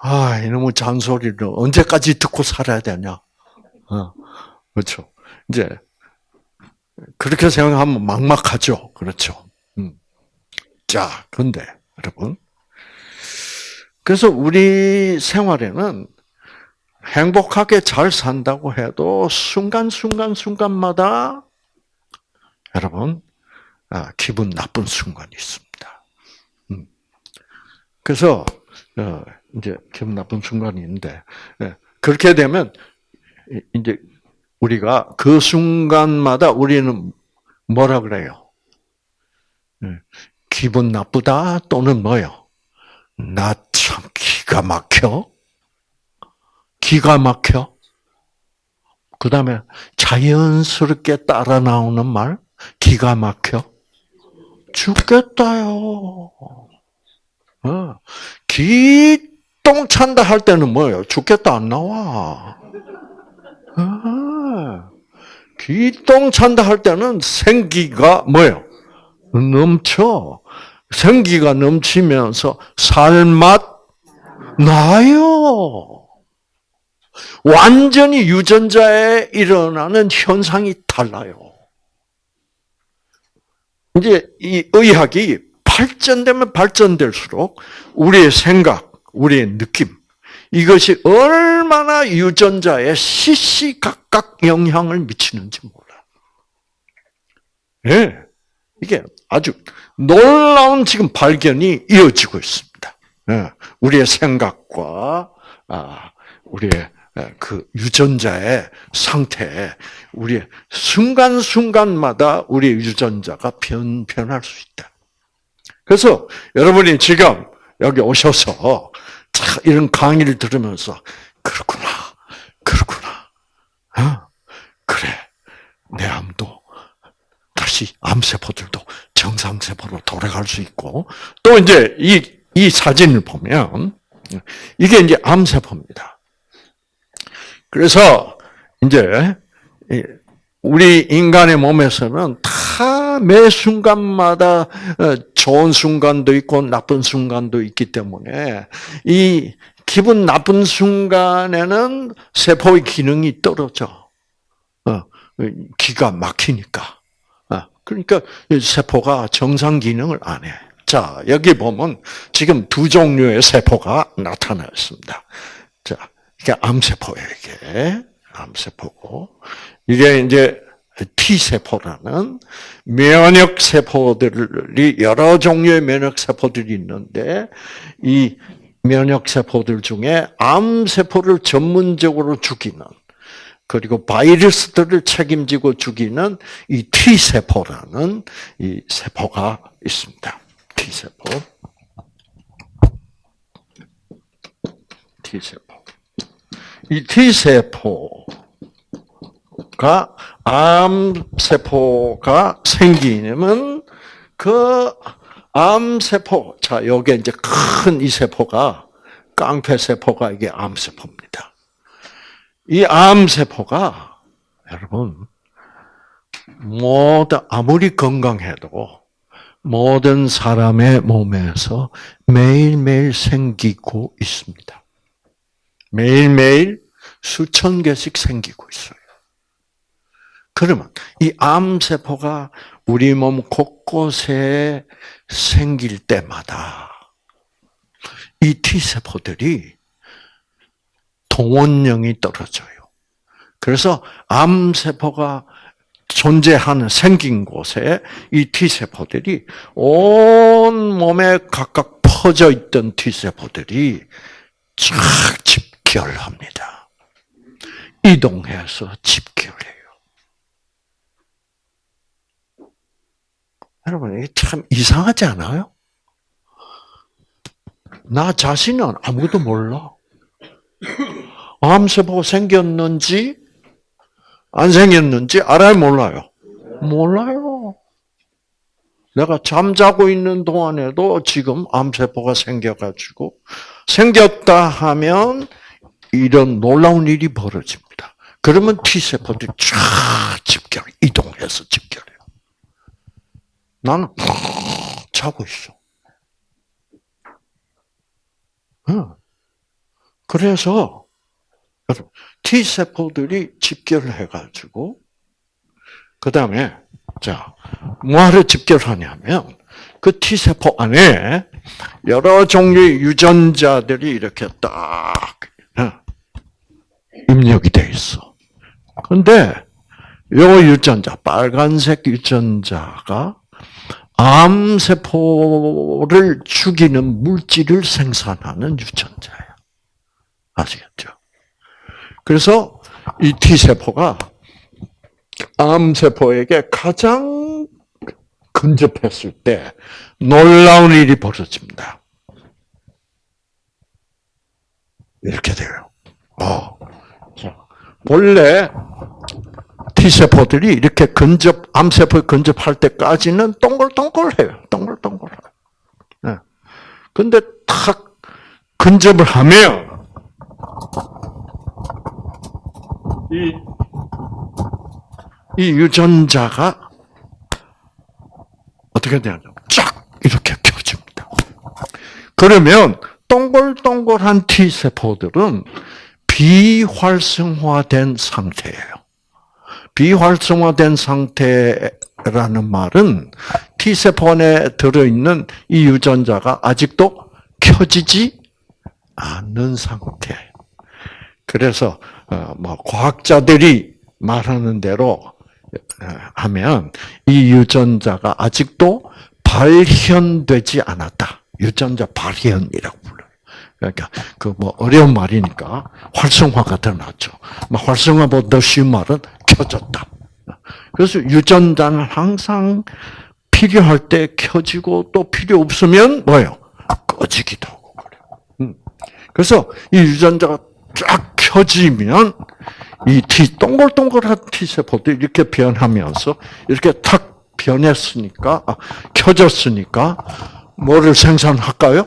S1: 아, 이놈의 잔소리를 언제까지 듣고 살아야 되냐? 어. 그렇죠. 이제, 그렇게 생각하면 막막하죠. 그렇죠. 음. 자, 근데, 여러분. 그래서 우리 생활에는 행복하게 잘 산다고 해도 순간순간 순간마다 여러분, 아, 기분 나쁜 순간이 있습니다. 음. 그래서 어, 이제 기분 나쁜 순간이 있는데 예, 그렇게 되면 이제 우리가 그 순간마다 우리는 뭐라 그래요? 예, 기분 나쁘다 또는 뭐요? 나 참 기가 막혀. 기가 막혀. 그 다음에 자연스럽게 따라 나오는 말, 기가 막혀? 죽겠다요. 어. 기똥 찬다 할 때는 뭐예요? 죽겠다 안 나와. 어. 기똥 찬다 할 때는 생기가 뭐예요? 넘쳐. 생기가 넘치면서 살맛 나요. 완전히 유전자에 일어나는 현상이 달라요. 이제 이 의학이 발전되면 발전될수록 우리의 생각, 우리의 느낌, 이것이 얼마나 유전자에 시시각각 영향을 미치는지 몰라. 예. 네. 이게 아주 놀라운 지금 발견이 이어지고 있습니다. 네. 우리의 생각과, 아, 우리의 예, 그 유전자의 상태에 우리 순간순간마다 우리 유전자가 변, 변할 수 있다. 그래서 여러분이 지금 여기 오셔서 이런 강의를 들으면서 그렇구나, 그렇구나. 어? 그래, 내 암도 다시 암세포들도 정상세포로 돌아갈 수 있고 또 이제 이, 이 사진을 보면 이게 이제 암세포입니다. 그래서 이제 우리 인간의 몸에서는 다 매 순간마다 어, 좋은 순간도 있고 나쁜 순간도 있기 때문에 이 기분 나쁜 순간에는 세포의 기능이 떨어져. 어, 기가 막히니까. 어, 그러니까 세포가 정상 기능을 안 해. 자, 여기 보면 지금 두 종류의 세포가 나타났습니다. 자, 이게 암세포예요, 이게. 암세포고. 이게 이제 T세포라는 면역세포들이 여러 종류의 면역세포들이 있는데, 이 면역세포들 중에 암세포를 전문적으로 죽이는, 그리고 바이러스들을 책임지고 죽이는 이 T세포라는 이 세포가 있습니다. T세포. T세포. 이 T세포가 암세포가 생기면 그 암세포, 자, 요게 이제 큰 이 세포가 깡패세포가 이게 암세포입니다. 이 암세포가 여러분 모든 아무리 건강해도 모든 사람의 몸에서 매일매일 생기고 있습니다. 매일매일 수천 개씩 생기고 있어요. 그러면 이 암세포가 우리 몸 곳곳에 생길 때마다 이 T세포들이 동원령이 떨어져요. 그래서 암세포가 존재하는 생긴 곳에 이 T세포들이 온 몸에 각각 퍼져 있던 T세포들이 쫙 집 결합니다. 이동해서 집결해요. 여러분, 이게 참 이상하지 않아요? 나 자신은 아무것도 몰라. 암세포가 생겼는지, 안 생겼는지 알아요, 몰라요? 몰라요. 내가 잠자고 있는 동안에도 지금 암세포가 생겨가지고, 생겼다 하면 이런 놀라운 일이 벌어집니다. 그러면 T세포들이 쫙 집결, 이동해서 집결해요. 나는 자고 있어. 그래서 T 세포들이 집결해가지고 그 다음에 자 뭐하러 집결하냐면 그 T 세포 안에 여러 종류의 유전자들이 이렇게 딱 입력이 돼 있어. 근데 요 유전자 빨간색 유전자가 암세포를 죽이는 물질을 생산하는 유전자예요. 아시겠죠? 그래서 이 T세포가 암세포에게 가장 근접했을 때 놀라운 일이 벌어집니다. 이렇게 돼요. 어. 자, 본래 T세포들이 이렇게 근접, 암세포에 근접할 때까지는 동글동글해요. 동글동글해요. 네. 근데 탁 근접을 하면, 이, 이 유전자가 어떻게 되냐면 쫙 이렇게 켜집니다. 그러면 동글동글한 T세포들은 비활성화된 상태예요. 비활성화된 상태라는 말은 T세포 안에 들어있는 이 유전자가 아직도 켜지지 않는 상태. 그래서 어, 뭐 과학자들이 말하는 대로 어, 하면 이 유전자가 아직도 발현되지 않았다. 유전자 발현이라고 불러요. 그러니까 그 뭐 어려운 말이니까 활성화가 더 낫죠. 뭐 활성화보다 더 쉬운 말은 켜졌다. 그래서 유전자는 항상 필요할 때 켜지고 또 필요 없으면 뭐요? 꺼지기도 하고 그래요. 음. 그래서 이 유전자가 쫙 켜지면 이 T 동글동글한 T 세포도 이렇게 변하면서 이렇게 탁 변했으니까 아, 켜졌으니까 뭐를 생산할까요?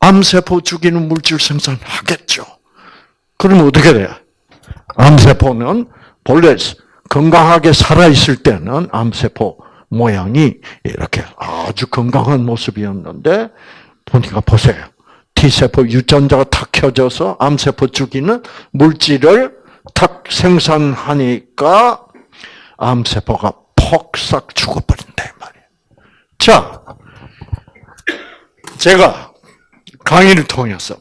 S1: 암세포 죽이는 물질 생산하겠죠. 그럼 어떻게 돼요? 암세포는 본래 건강하게 살아있을 때는 암세포 모양이 이렇게 아주 건강한 모습이었는데, 보니까 보세요. T세포 유전자가 탁 켜져서 암세포 죽이는 물질을 탁 생산하니까 암세포가 폭삭 죽어버린다, 이 말이에요. 자, 제가 강의를 통해서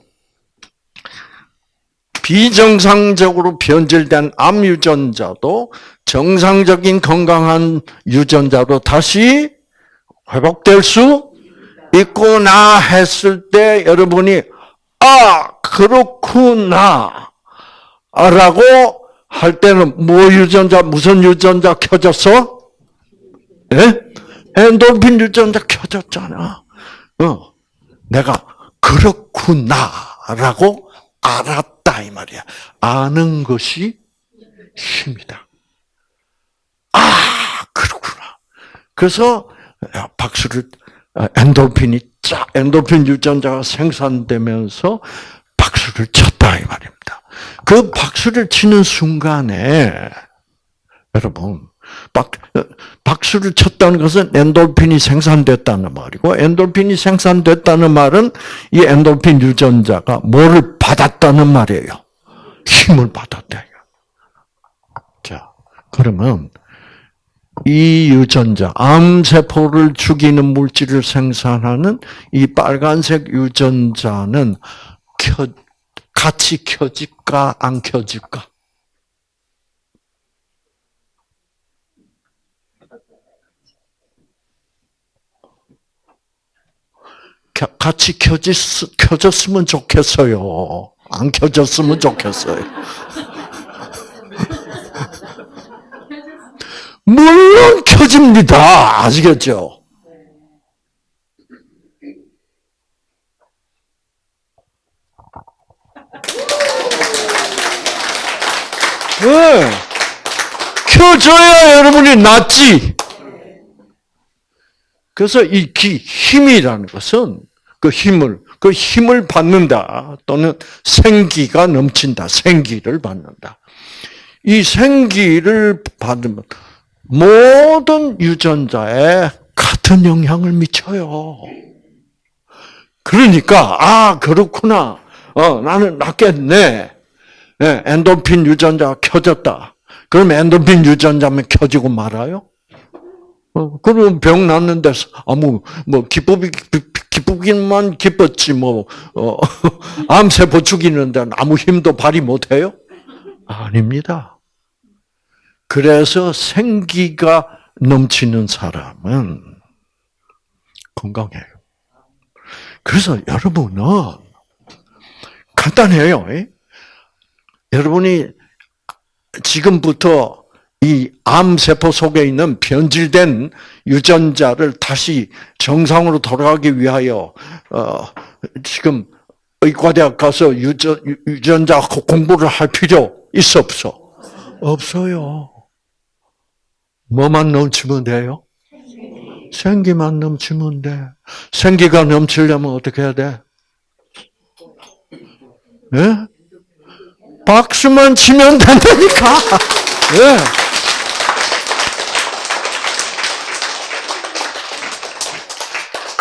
S1: 비정상적으로 변질된 암 유전자도 정상적인 건강한 유전자로 다시 회복될 수 있구나 했을 때 여러분이 아 그렇구나 라고 할 때는 뭐 유전자 무슨 유전자 켜졌어? 예? 엔돌핀 유전자 켜졌잖아. 어, 내가 그렇구나라고 알았다 이 말이야. 아는 것이 힘이다. 아, 그렇구나. 그래서 박수를 아, 엔돌핀이 쫙 엔돌핀 유전자가 생산되면서 박수를 쳤다 이 말입니다. 그 박수를 치는 순간에 여러분 박, 박수를 쳤다는 것은 엔돌핀이 생산됐다는 말이고, 엔돌핀이 생산됐다는 말은 이 엔돌핀 유전자가 뭐를 받았다는 말이에요. 힘을 받았다. 자, 그러면 이 유전자, 암세포를 죽이는 물질을 생산하는 이 빨간색 유전자는 켜, 같이 켜질까, 안 켜질까? 같이 켜졌, 켜졌으면 좋겠어요. 안 켜졌으면 좋겠어요. *laughs* 물론 켜집니다. 아시겠죠? 네. 켜져야 여러분이 낫지. 그래서 이 기, 힘이라는 것은 그 힘을, 그 힘을 받는다. 또는 생기가 넘친다. 생기를 받는다. 이 생기를 받으면 모든 유전자에 같은 영향을 미쳐요. 그러니까, 아, 그렇구나. 어, 나는 낫겠네. 네, 엔도핀 유전자가 켜졌다. 그럼 엔도핀 유전자면 켜지고 말아요? 어, 그럼 병 났는데 아무 뭐 기쁘기 기쁘기만 기뻤지 뭐 어, *laughs* 암세포 죽이는데 아무 힘도 발휘 못해요? 아닙니다. 그래서 생기가 넘치는 사람은 건강해요. 그래서 여러분은 간단해요. 여러분이 지금부터 이 암세포 속에 있는 변질된 유전자를 다시 정상으로 돌아가기 위하여, 어, 지금 의과대학 가서 유전, 유전자 공부를 할 필요 있어, 없어? 없어요. 뭐만 넘치면 돼요? 생기만 넘치면 돼. 생기가 넘치려면 어떻게 해야 돼? 예? 박수만 치면 된다니까. 예.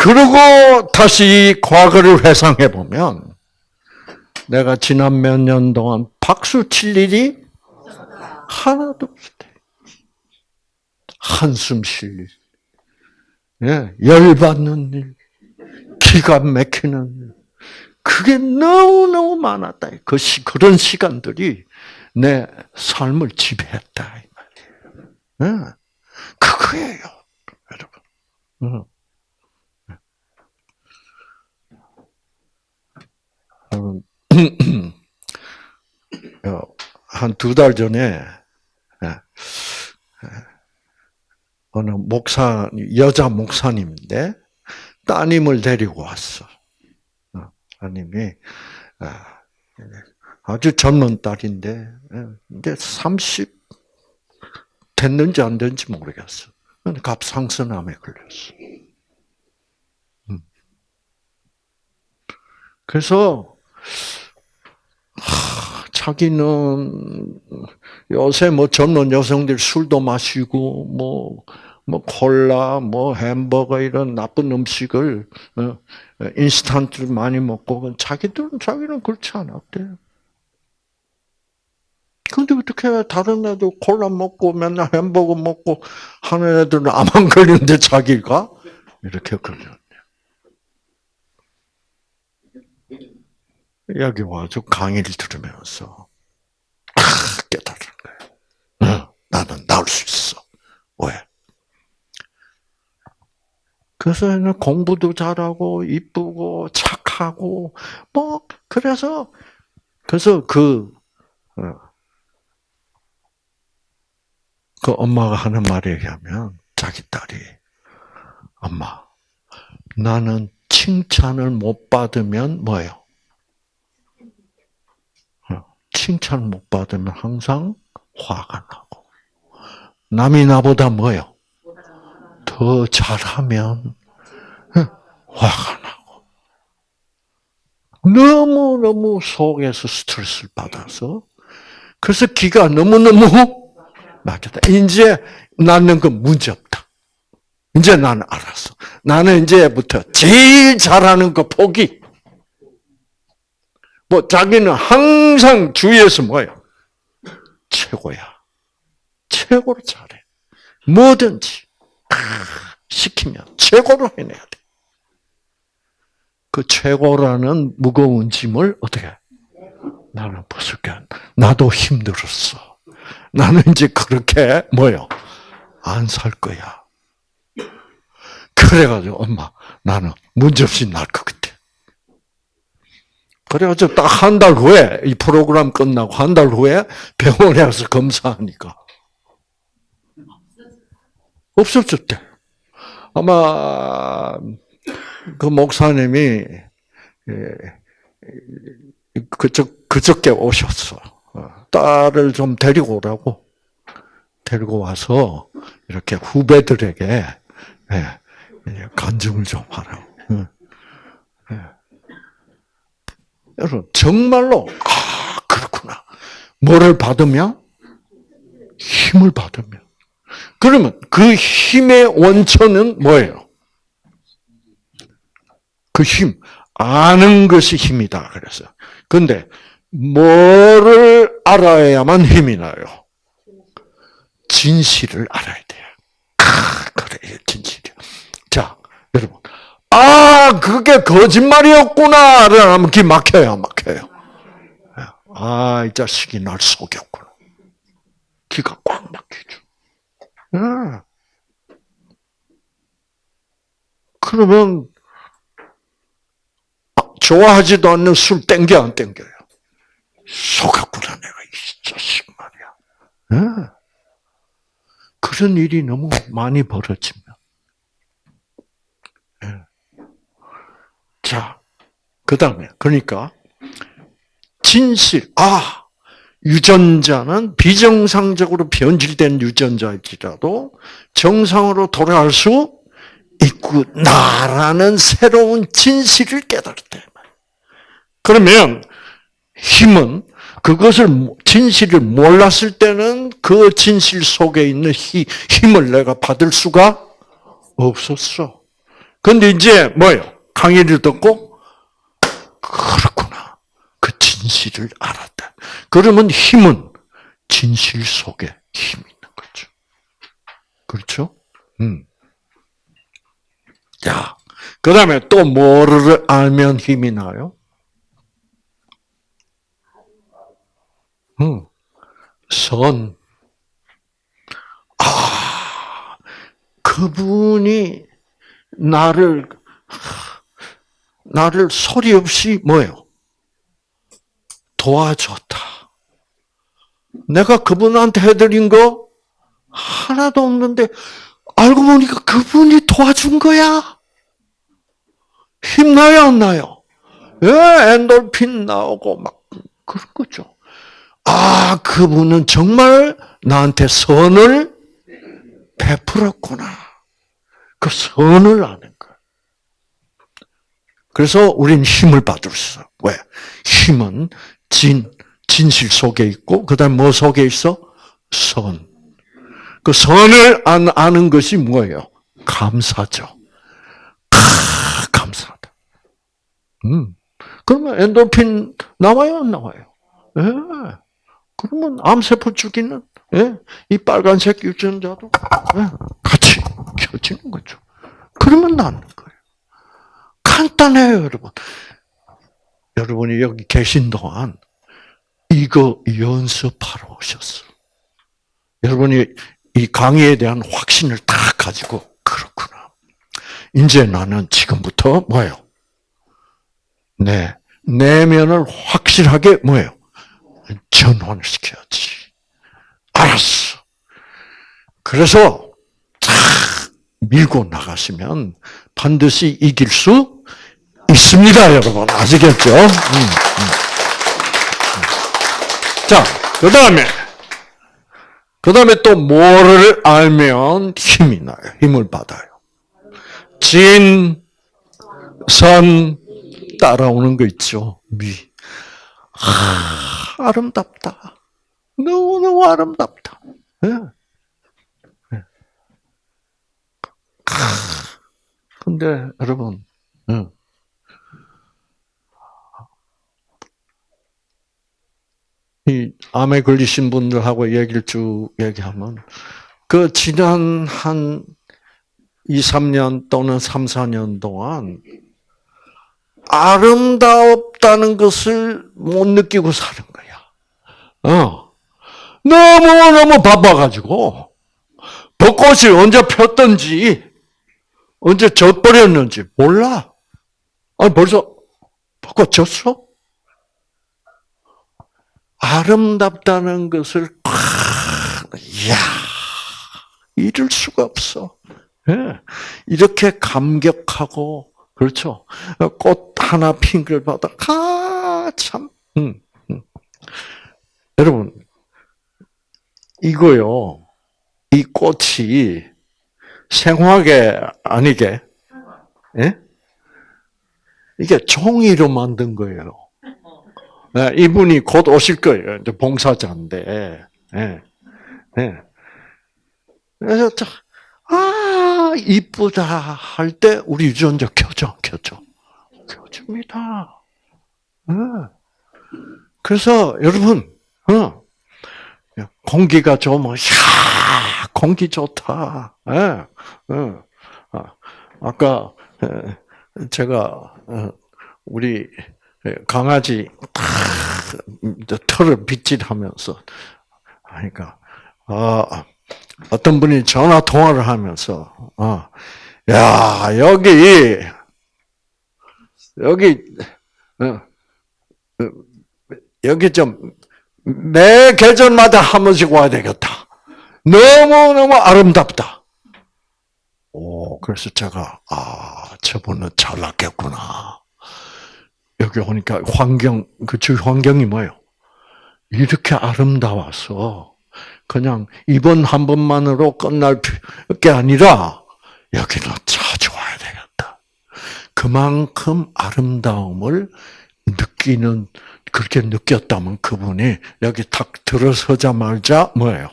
S1: 그리고 다시 과거를 회상해 보면 내가 지난 몇 년 동안 박수 칠 일이 하나도 때. 한숨 쉴 일. 예, 열받는 일. 기가 막히는 일. 그게 너무너무 많았다. 그 시, 그런 시간들이 내 삶을 지배했다. 이 말이에요. 예, 그거예요. 여러분. 한 두 달 전에 예, 예, 어느 목사 여자 목사님인데 따님을 데리고 왔어. 어, 따님이 아, 아주 젊은 딸인데 예, 이제 30 됐는지 안 됐는지 모르겠어. 갑상선암에 걸렸어. 음. 그래서 자기는 요새 뭐 젊은 여성들 술도 마시고 뭐, 뭐 콜라, 뭐 햄버거 이런 나쁜 음식을 어, 인스턴트를 많이 먹고 자기들은 자기는 그렇지 않았대요. 근데 어떻게 다른 애들 콜라 먹고 맨날 햄버거 먹고 하는 애들은 암 안 걸리는데 자기가 이렇게 걸려. 여기 와서 강의를 들으면서 아, 깨달은 거예요. 나는 나을 수 있어. 왜? 그래서 공부도 잘하고 이쁘고 착하고 뭐 그래서 그래서 그, 어, 그 엄마가 하는 말에 의하면 자기 딸이 엄마 나는 칭찬을 못 받으면 뭐예요? 칭찬 못 받으면 항상 화가 나고 남이 나보다 뭐요? 더 잘하면 화가 나고 너무 너무 속에서 스트레스를 받아서 그래서 기가 너무 너무 막혔다. 이제 나는 그 문제 없다. 이제 나는 알았어. 나는 이제부터 제일 잘하는 거 포기. 뭐 자기는 항상 주위에서 뭐예요? 최고야. 최고로 잘해. 뭐든지 시키면 최고로 해내야 돼. 그 최고라는 무거운 짐을 어떻게? 나는 벗을게. 나도 힘들었어. 나는 이제 그렇게 뭐요? 안 살 거야. 그래가지고 엄마 나는 문제없이 날것 같아. 그래가지고 딱 한 달 후에 이 프로그램 끝나고 한 달 후에 병원에 가서 검사하니까 없어졌대. 아마 그 목사님이 예, 그쪽 그저께 오셨어. 어, 딸을 좀 데리고 오라고 데리고 와서 이렇게 후배들에게 예, 간증을 좀 하라고. 예. 여러분 정말로 아 그렇구나. 뭐를 받으면 힘을 받으면 그러면 그 힘의 원천은 뭐예요? 그 힘, 아는 것이 힘이다. 그래서. 근데, 뭐를 알아야만 힘이 나요? 진실을 알아야 돼요. 아, 그래, 여러분. 아, 그게 거짓말이었구나. 라면 기 막혀요, 막혀요. 아, 이 자식이 날 속였구나. 기가 꽉 막히죠. 아. 그러면 아, 좋아하지도 않는 술 땡겨 안 땡겨요? 속았구나 내가 이 자식 말이야. 네. 그런 일이 너무 많이. 네. 자, 그 다음에 그러니까 진실 아 유전자는 비정상적으로 변질된 유전자일지라도 정상으로 돌아갈 수 있구나라는 새로운 진실을 깨달았다. 그러면 힘은 그것을 진실을 몰랐을 때는 그 진실 속에 있는 힘을 내가 받을 수가 없었어. 근데 이제 뭐요? 강의를 듣고 그렇구나. 그 진실을 알았다. 그러면 힘은 진실 속에 힘이 있는 거죠. 그렇죠? 음. 자, 그 다음에 또 뭐를 알면 힘이 나요? 음, 선. 아, 그분이 나를, 나를 소리 없이 뭐예요? 도와줬다. 내가 그분한테 해드린 거 하나도 없는데, 알고 보니까 그분이 도와준 거야. 힘나요, 안 나요? 예, 엔돌핀 나오고 막 그런 거죠. 아, 그분은 정말 나한테 선을 베풀었구나. 그 선을 아는 거야. 그래서 우리는 힘을 받을 수. 왜? 힘은 진, 진실 속에 있고, 그 다음 뭐 속에 있어? 선. 그 선을 아는 것이 뭐예요? 감사죠. 아, 감사하다. 음. 그러면 엔도핀 나와요, 안 나와요? 예. 그러면 암세포 죽이는 예? 이 빨간색 유전자도 예? 같이 켜지는 거죠. 그러면 낫는 거예요. 간단해요, 여러분. 여러분이 여기 계신 동안 이거 연습하러 오셨어. 여러분이 이 강의에 대한 확신을 다 가지고 그렇구나. 이제 나는 지금부터 뭐예요? 네, 내면을 확실하게 뭐예요? 전환을 시켜야지. 알았어. 그래서 탁 밀고 나가시면 반드시 이길 수 있습니다, 여러분. 아시겠죠? 음, 음. 자, 그 다음에, 그그 다음에 또 뭐를 알면 힘이 나요. 힘을 받아요. 진, 선, 따라오는 거 있죠. 미. 아, 아름답다. 너무너무 아름답다. 네. 네. 근데 여러분, 네. 이 암에 걸리신 분들하고 얘기를 쭉 얘기하면 그 지난 한 2, 3년 또는 3, 4년 동안 아름답다는 것을 못 느끼고 사는 거야. 어. 너무너무 바빠가지고, 벚꽃이 언제 폈던지, 언제 젖버렸는지 몰라. 아니, 벌써 벚꽃 졌어? 아름답다는 것을 팍, 이야, 이럴 수가 없어. 예. 이렇게 감격하고, 그렇죠. 꽃 하나 핀 걸 받아, 아, 참. 음, 음. 여러분, 이거요, 이 꽃이 생화계 아니게, 예? 이게 종이로 만든 거예요. 네, 이분이 곧 오실 거예요. 이제 봉사자인데. 네, 네. 그래서 아 이쁘다 할 때 우리 유전자 켜져 켜져 켜집니다. 네. 그래서 여러분, 어, 공기가 좋으면 야 공기 좋다. 네. 어. 아까 제가 어, 우리 강아지 털을 빗질하면서 하니까 어, 어떤 분이 전화 통화를 하면서 어, 야 여기 여기 어, 여기 좀 매 계절마다 한 번씩 와야 되겠다. 너무 너무 아름답다. 오 그래서 제가 아 저분은 잘났겠구나. 여기 오니까 환경, 그주 환경이 뭐예요? 이렇게 아름다워서 그냥 이번 한 번만으로 끝날 게 아니라 여기는 자주 와야 되겠다. 그만큼 아름다움을 느끼는 그렇게 느꼈다면 그분이 여기 탁 들어서자마자 뭐예요?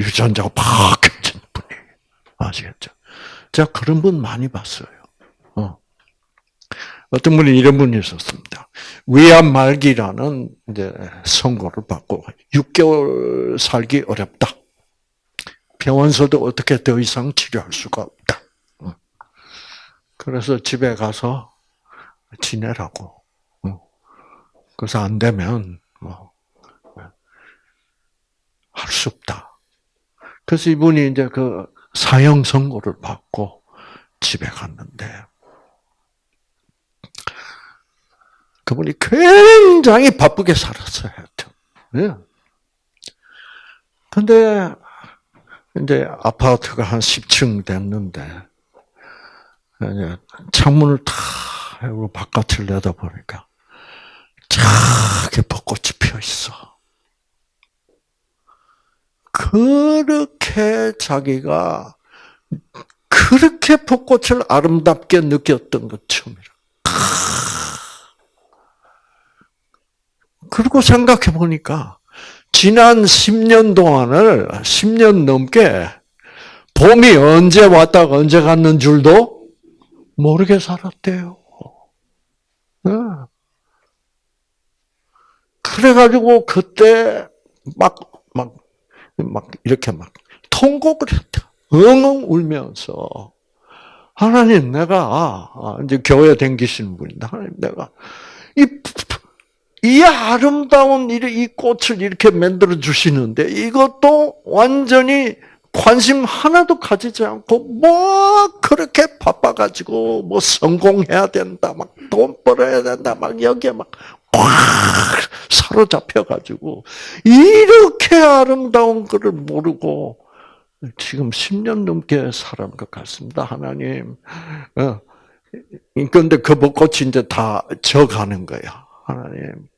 S1: 유전자가 팍 켜진 분이 아시겠죠? 제가 그런 분 많이 봤어요. 어. 어떤 분이 이런 분이 있었습니다. 위암 말기라는 이제 선고를 받고 6개월 살기 어렵다. 병원서도 어떻게 더 이상 치료할 수가 없다. 어. 그래서 집에 가서 지내라고. 어. 그래서 안 되면 뭐할수 없다. 그래서 이분이 이제 그 사형 선고를 받고 집에 갔는데 그분이 굉장히 바쁘게 살았어요. 예. 근데 이제 아파트가 한 10층 됐는데 창문을 다 바깥을 내다보니까 작게 벚꽃이 피어 있어. 그렇게 자기가 그렇게 벚꽃을 아름답게 느꼈던 것 처음이라. 그리고 생각해 보니까 지난 10년 동안을 10년 넘게 봄이 언제 왔다가 언제 갔는 줄도 모르게 살았대요. 네. 그래가지고 그때 막, 막, 막 이렇게 막 통곡을 했다. 엉엉 울면서. 하나님, 내가, 아, 이제 교회 댕기시는 분인데, 하나님, 내가, 이 이 아름다운 이 꽃을 이렇게 만들어 주시는데 이것도 완전히 관심 하나도 가지지 않고 뭐 그렇게 바빠가지고 뭐 성공해야 된다 막 돈 벌어야 된다 막 여기에 막꽉 사로잡혀가지고 이렇게 아름다운 것을 모르고 지금 10년 넘게 살은 것 같습니다 하나님. 어. 그런데 그 벚꽃이 이제 다 져가는 거야 하나님.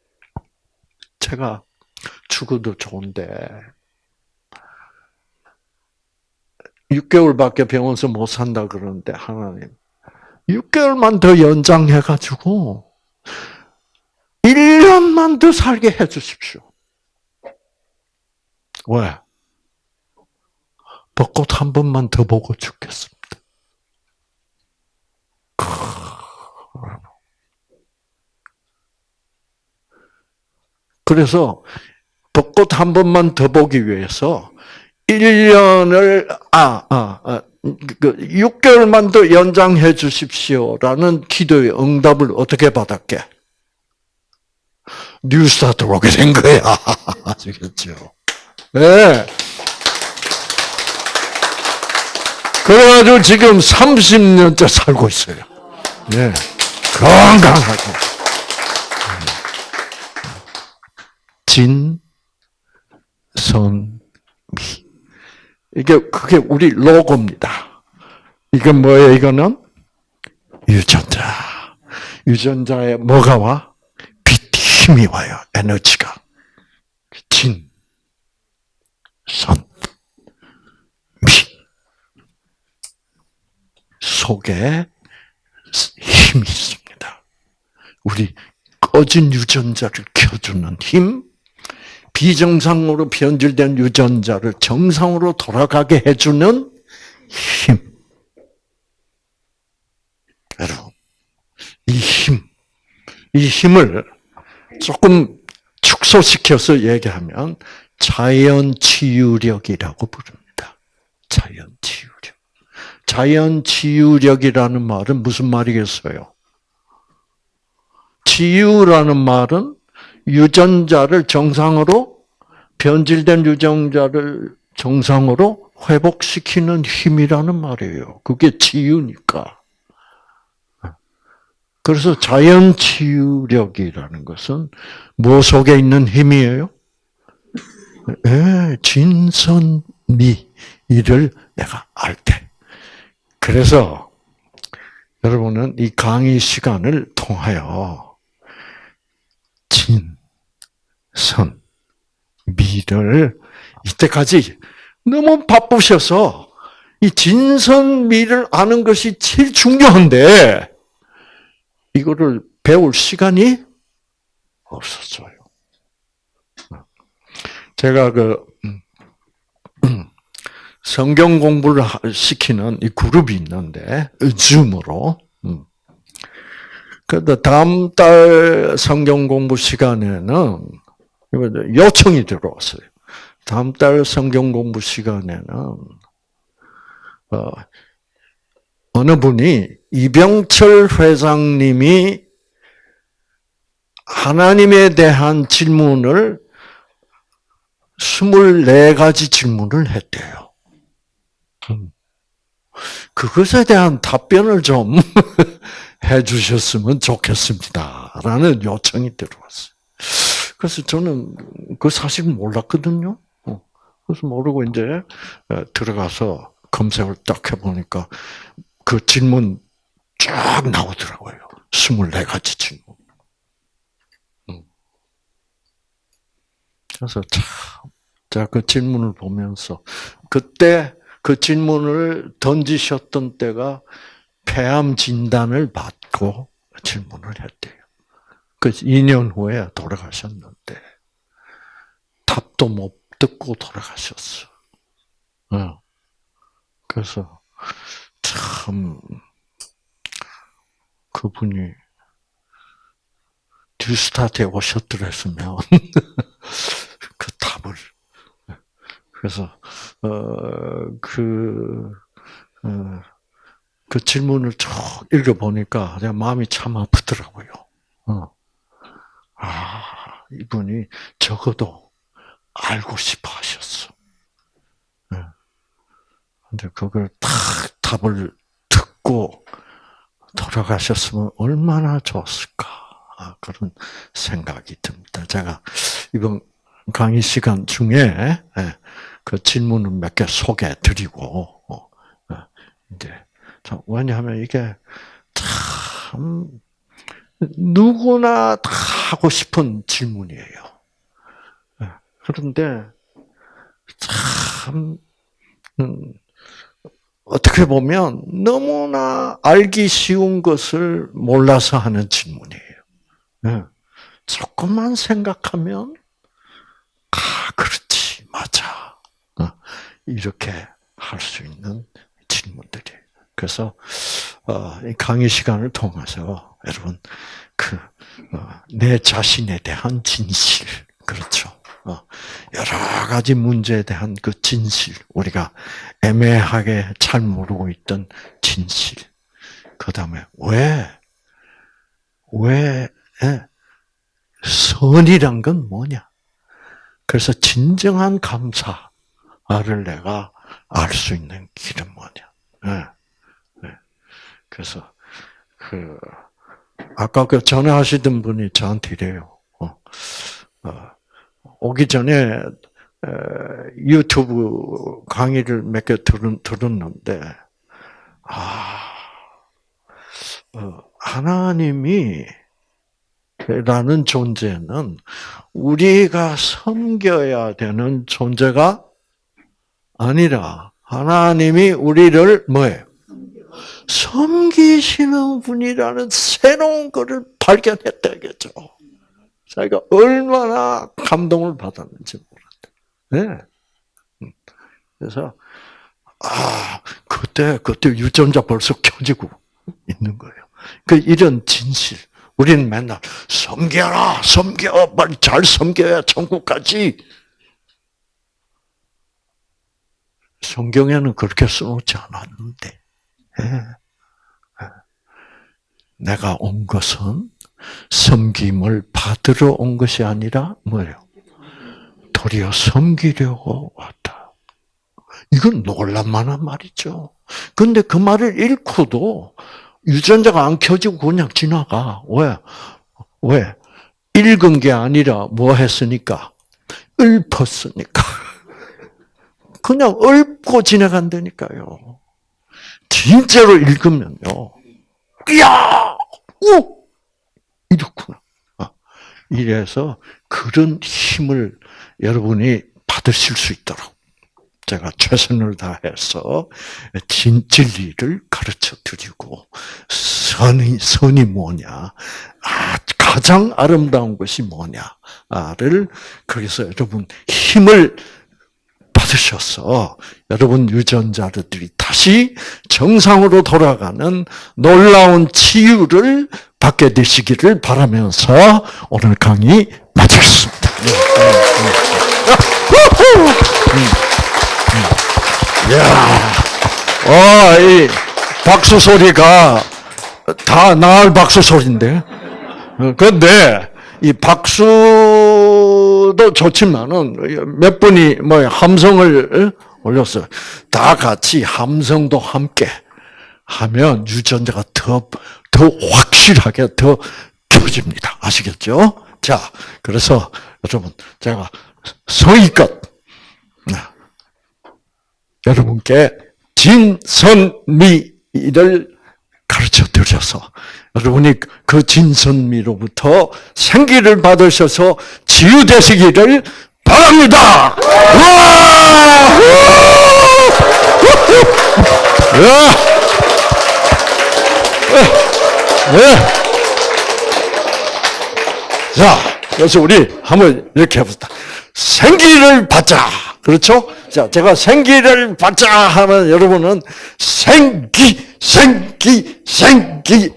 S1: 제가 죽어도 좋은데 6개월밖에 병원에서 못 산다 그러는데 하나님 6개월만 더 연장해 가지고 1년만 더 살게 해 주십시오. 왜? 벚꽃 한 번만 더 보고 죽겠습니다. 그래서 벚꽃 한 번만 더 보기 위해서 1년을 아, 아, 아그 6개월만 더 연장해 주십시오라는 기도의 응답을 어떻게 받았게? 뉴스타트로 오게 된 거야. 아시겠죠? 네. 그래가지고 지금 30년째 살고 있어요. 네. 건강하게. 진, 선, 미. 이게, 그게 우리 로고입니다. 이게 뭐예요, 이거는? 유전자. 유전자에 뭐가 와? 빛, 힘이 와요. 에너지가. 진, 선, 미. 속에 힘이 있습니다. 우리 꺼진 유전자를 켜주는 힘, 비정상으로 변질된 유전자를 정상으로 돌아가게 해주는 힘. 여러분, 이 힘, 이 힘을 조금 축소시켜서 얘기하면 자연치유력이라고 부릅니다. 자연치유력. 자연치유력이라는 말은 무슨 말이겠어요? 치유라는 말은 유전자를 정상으로 변질된 유전자를 정상으로 회복시키는 힘이라는 말이에요. 그게 치유니까. 그래서 자연 치유력이라는 것은 뭐 속에 있는 힘이에요? 예, 진선미 이를 내가 알 때. 그래서 여러분은 이 강의 시간을 통하여 진, 선, 미를 이때까지 너무 바쁘셔서 이 진선미를 아는 것이 제일 중요한데 이거를 배울 시간이 없었어요. 제가 그 음, 성경 공부를 시키는 이 그룹이 있는데 줌으로 음. 그런데 다음 달 성경 공부 시간에는 요청이 들어왔어요. 다음 달 성경 공부 시간에는 어, 어느 분이 이병철 회장님이 하나님에 대한 질문을 24가지 질문을 했대요. 음. 그것에 대한 답변을 좀 *laughs* 해주셨으면 좋겠습니다. 라는 요청이 들어왔어요. 그래서 저는 그 사실 몰랐거든요. 어. 그래서 모르고 이제 어, 들어가서 검색을 딱 해보니까 그 질문 쫙 나오더라고요. 24가지 질문. 음. 그래서 참, 제가 그 질문을 보면서, 그때 그 질문을 던지셨던 때가 폐암 진단을 받고 질문을 했대요. 그 2년 후에 돌아가셨는데 답도 못 듣고 돌아가셨어. 어. 그래서 참 그분이 듀스타트에 오셨더랬으면 *laughs* 그 답을 그래서 어그 어, 그 질문을 쭉 읽어보니까 마음이 참 아프더라고요. 어. 아, 이분이 적어도 알고 싶어 하셨어. 네. 근데 그걸 탁 답을 듣고 돌아가셨으면 얼마나 좋았을까. 아, 그런 생각이 듭니다. 제가 이번 강의 시간 중에 예, 그 질문을 몇개 소개해 드리고, 어, 예, 이제, 왜냐하면 이게 참, 누구나 다 하고 싶은 질문이에요. 예, 그런데 참 음, 어떻게 보면 너무나 알기 쉬운 것을 몰라서 하는 질문이에요. 네. 조금만 생각하면 아 그렇지 맞아 어, 이렇게 할 수 있는 질문들이. 그래서 어, 강의 시간을 통해서 여러분 그내 어, 자신에 대한 진실 그렇죠. 여러 가지 문제에 대한 그 진실, 우리가 애매하게 잘 모르고 있던 진실. 그 다음에 왜, 왜, 예, 선이란 건 뭐냐? 그래서 진정한 감사를 내가 알 수 있는 길은 뭐냐? 네. 네. 그래서 그 아까 그 전화하시던 분이 저한테 이래요. 어, 어, 오기 전에 유튜브 강의를 몇 개 들었는데 아 어, 하나님이 라는 존재는 우리가 섬겨야 되는 존재가 아니라 하나님이 우리를 뭐예요? 섬기시는 분이라는 새로운 것을 발견했다겠죠. 자기가 얼마나 감동을 받았는지 몰랐다. 네. 그래서 아 그때 그때 유전자 벌써 켜지고 있는 거예요. 그 이런 진실. 우리는 맨날 섬겨라, 섬겨, 빨리 잘 섬겨야 천국 가지. 성경에는 그렇게 써놓지 않았는데, 네. 내가 온 것은 섬김을 받으러 온 것이 아니라 뭐예요? 도리어 섬기려고 왔다. 이건 놀랄만한 말이죠. 근데 그 말을 읽고도 유전자가 안 켜지고 그냥 지나가. 왜? 왜? 읽은 게 아니라 뭐 했으니까? 읊었으니까. *laughs* 그냥 읊고 지나간다니까요. 진짜로 읽으면요. 이야! 오! 이렇구나. 아, 이래서 그런 힘을 여러분이 받으실 수 있도록 제가 최선을 다해서 진, 진리를 가르쳐 드리고, 선이, 선이 뭐냐, 아, 가장 아름다운 것이 뭐냐를, 그래서 여러분 힘을 받으셔서 여러분 유전자들이 다시 정상으로 돌아가는 놀라운 치유를 받게 되시기를 바라면서 오늘 강의 마치겠습니다. 네, 네, 네. 야, 어, 이 박수 소리가 다 나을 박수 소리인데. 그런데 이 박수 도 좋지만은 몇 분이 뭐 함성을 올렸어요. 다 같이 함성도 함께 하면 유전자가 더, 더 확실하게 더 켜집니다. 아시겠죠? 자, 그래서 여러분, 제가 성의껏 여러분께 진선미를 가르쳐 드려서 여러분이 그 진선미로부터 생기를 받으셔서 치유되시기를 바랍니다. 자, 그래서 우리 한번 이렇게 해봅시다. 생기를 받자. 그렇죠? 자, 제가 생기를 받자 하면 여러분은 생기, 생기, 생기.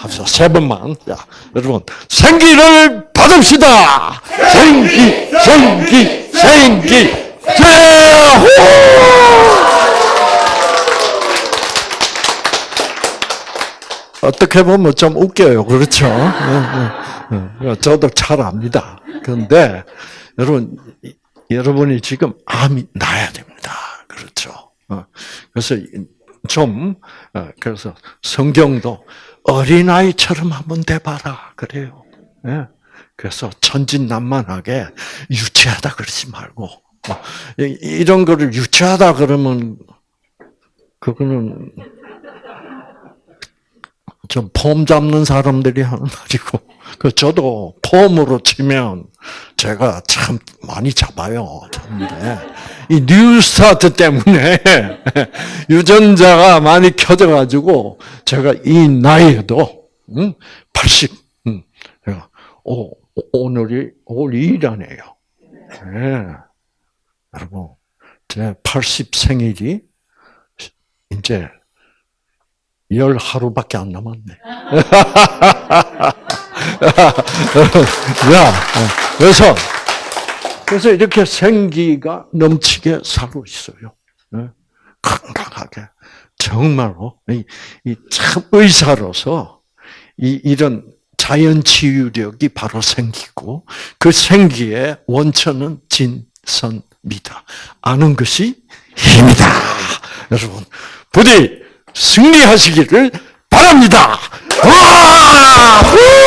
S1: 합시다. 세 번만. 자, 여러분. 생기를 받읍시다! 생기, 생기, 생기. 제호! 어떻게 보면 좀 웃겨요. 그렇죠? 네, 네, 네. 저도 잘 압니다. 그런데, 여러분, 여러분이 지금 암이 나야 됩니다. 그렇죠. 어, 그래서 좀 어, 그래서 성경도 어린아이처럼 한번 돼봐라 그래요. 예. 그래서 천진난만하게 유치하다 그러지 말고 어, 이런 거를 유치하다 그러면 그거는 좀 폼 잡는 사람들이 하는 말이고, 그 저도 폼으로 치면 제가 참 많이 잡아요. 근데 이 뉴스타트 때문에 *laughs* 유전자가 많이 켜져가지고 제가 이 나이에도 80, 음, 제가 오, 오늘이 올 2일이네요. 네. 여러분, 제 80 생일이 이제 열 하루밖에 안 남았네. *laughs* 야, 그래서 그래서 이렇게 생기가 넘치게 살고 있어요. 네. 건강하게 정말로 이 참 의사로서 이 이런 자연 치유력이 바로 생기고 그 생기의 원천은 진선미다. 아는 것이 힘이다. 여러분 부디 승리하시기를 바랍니다. 와!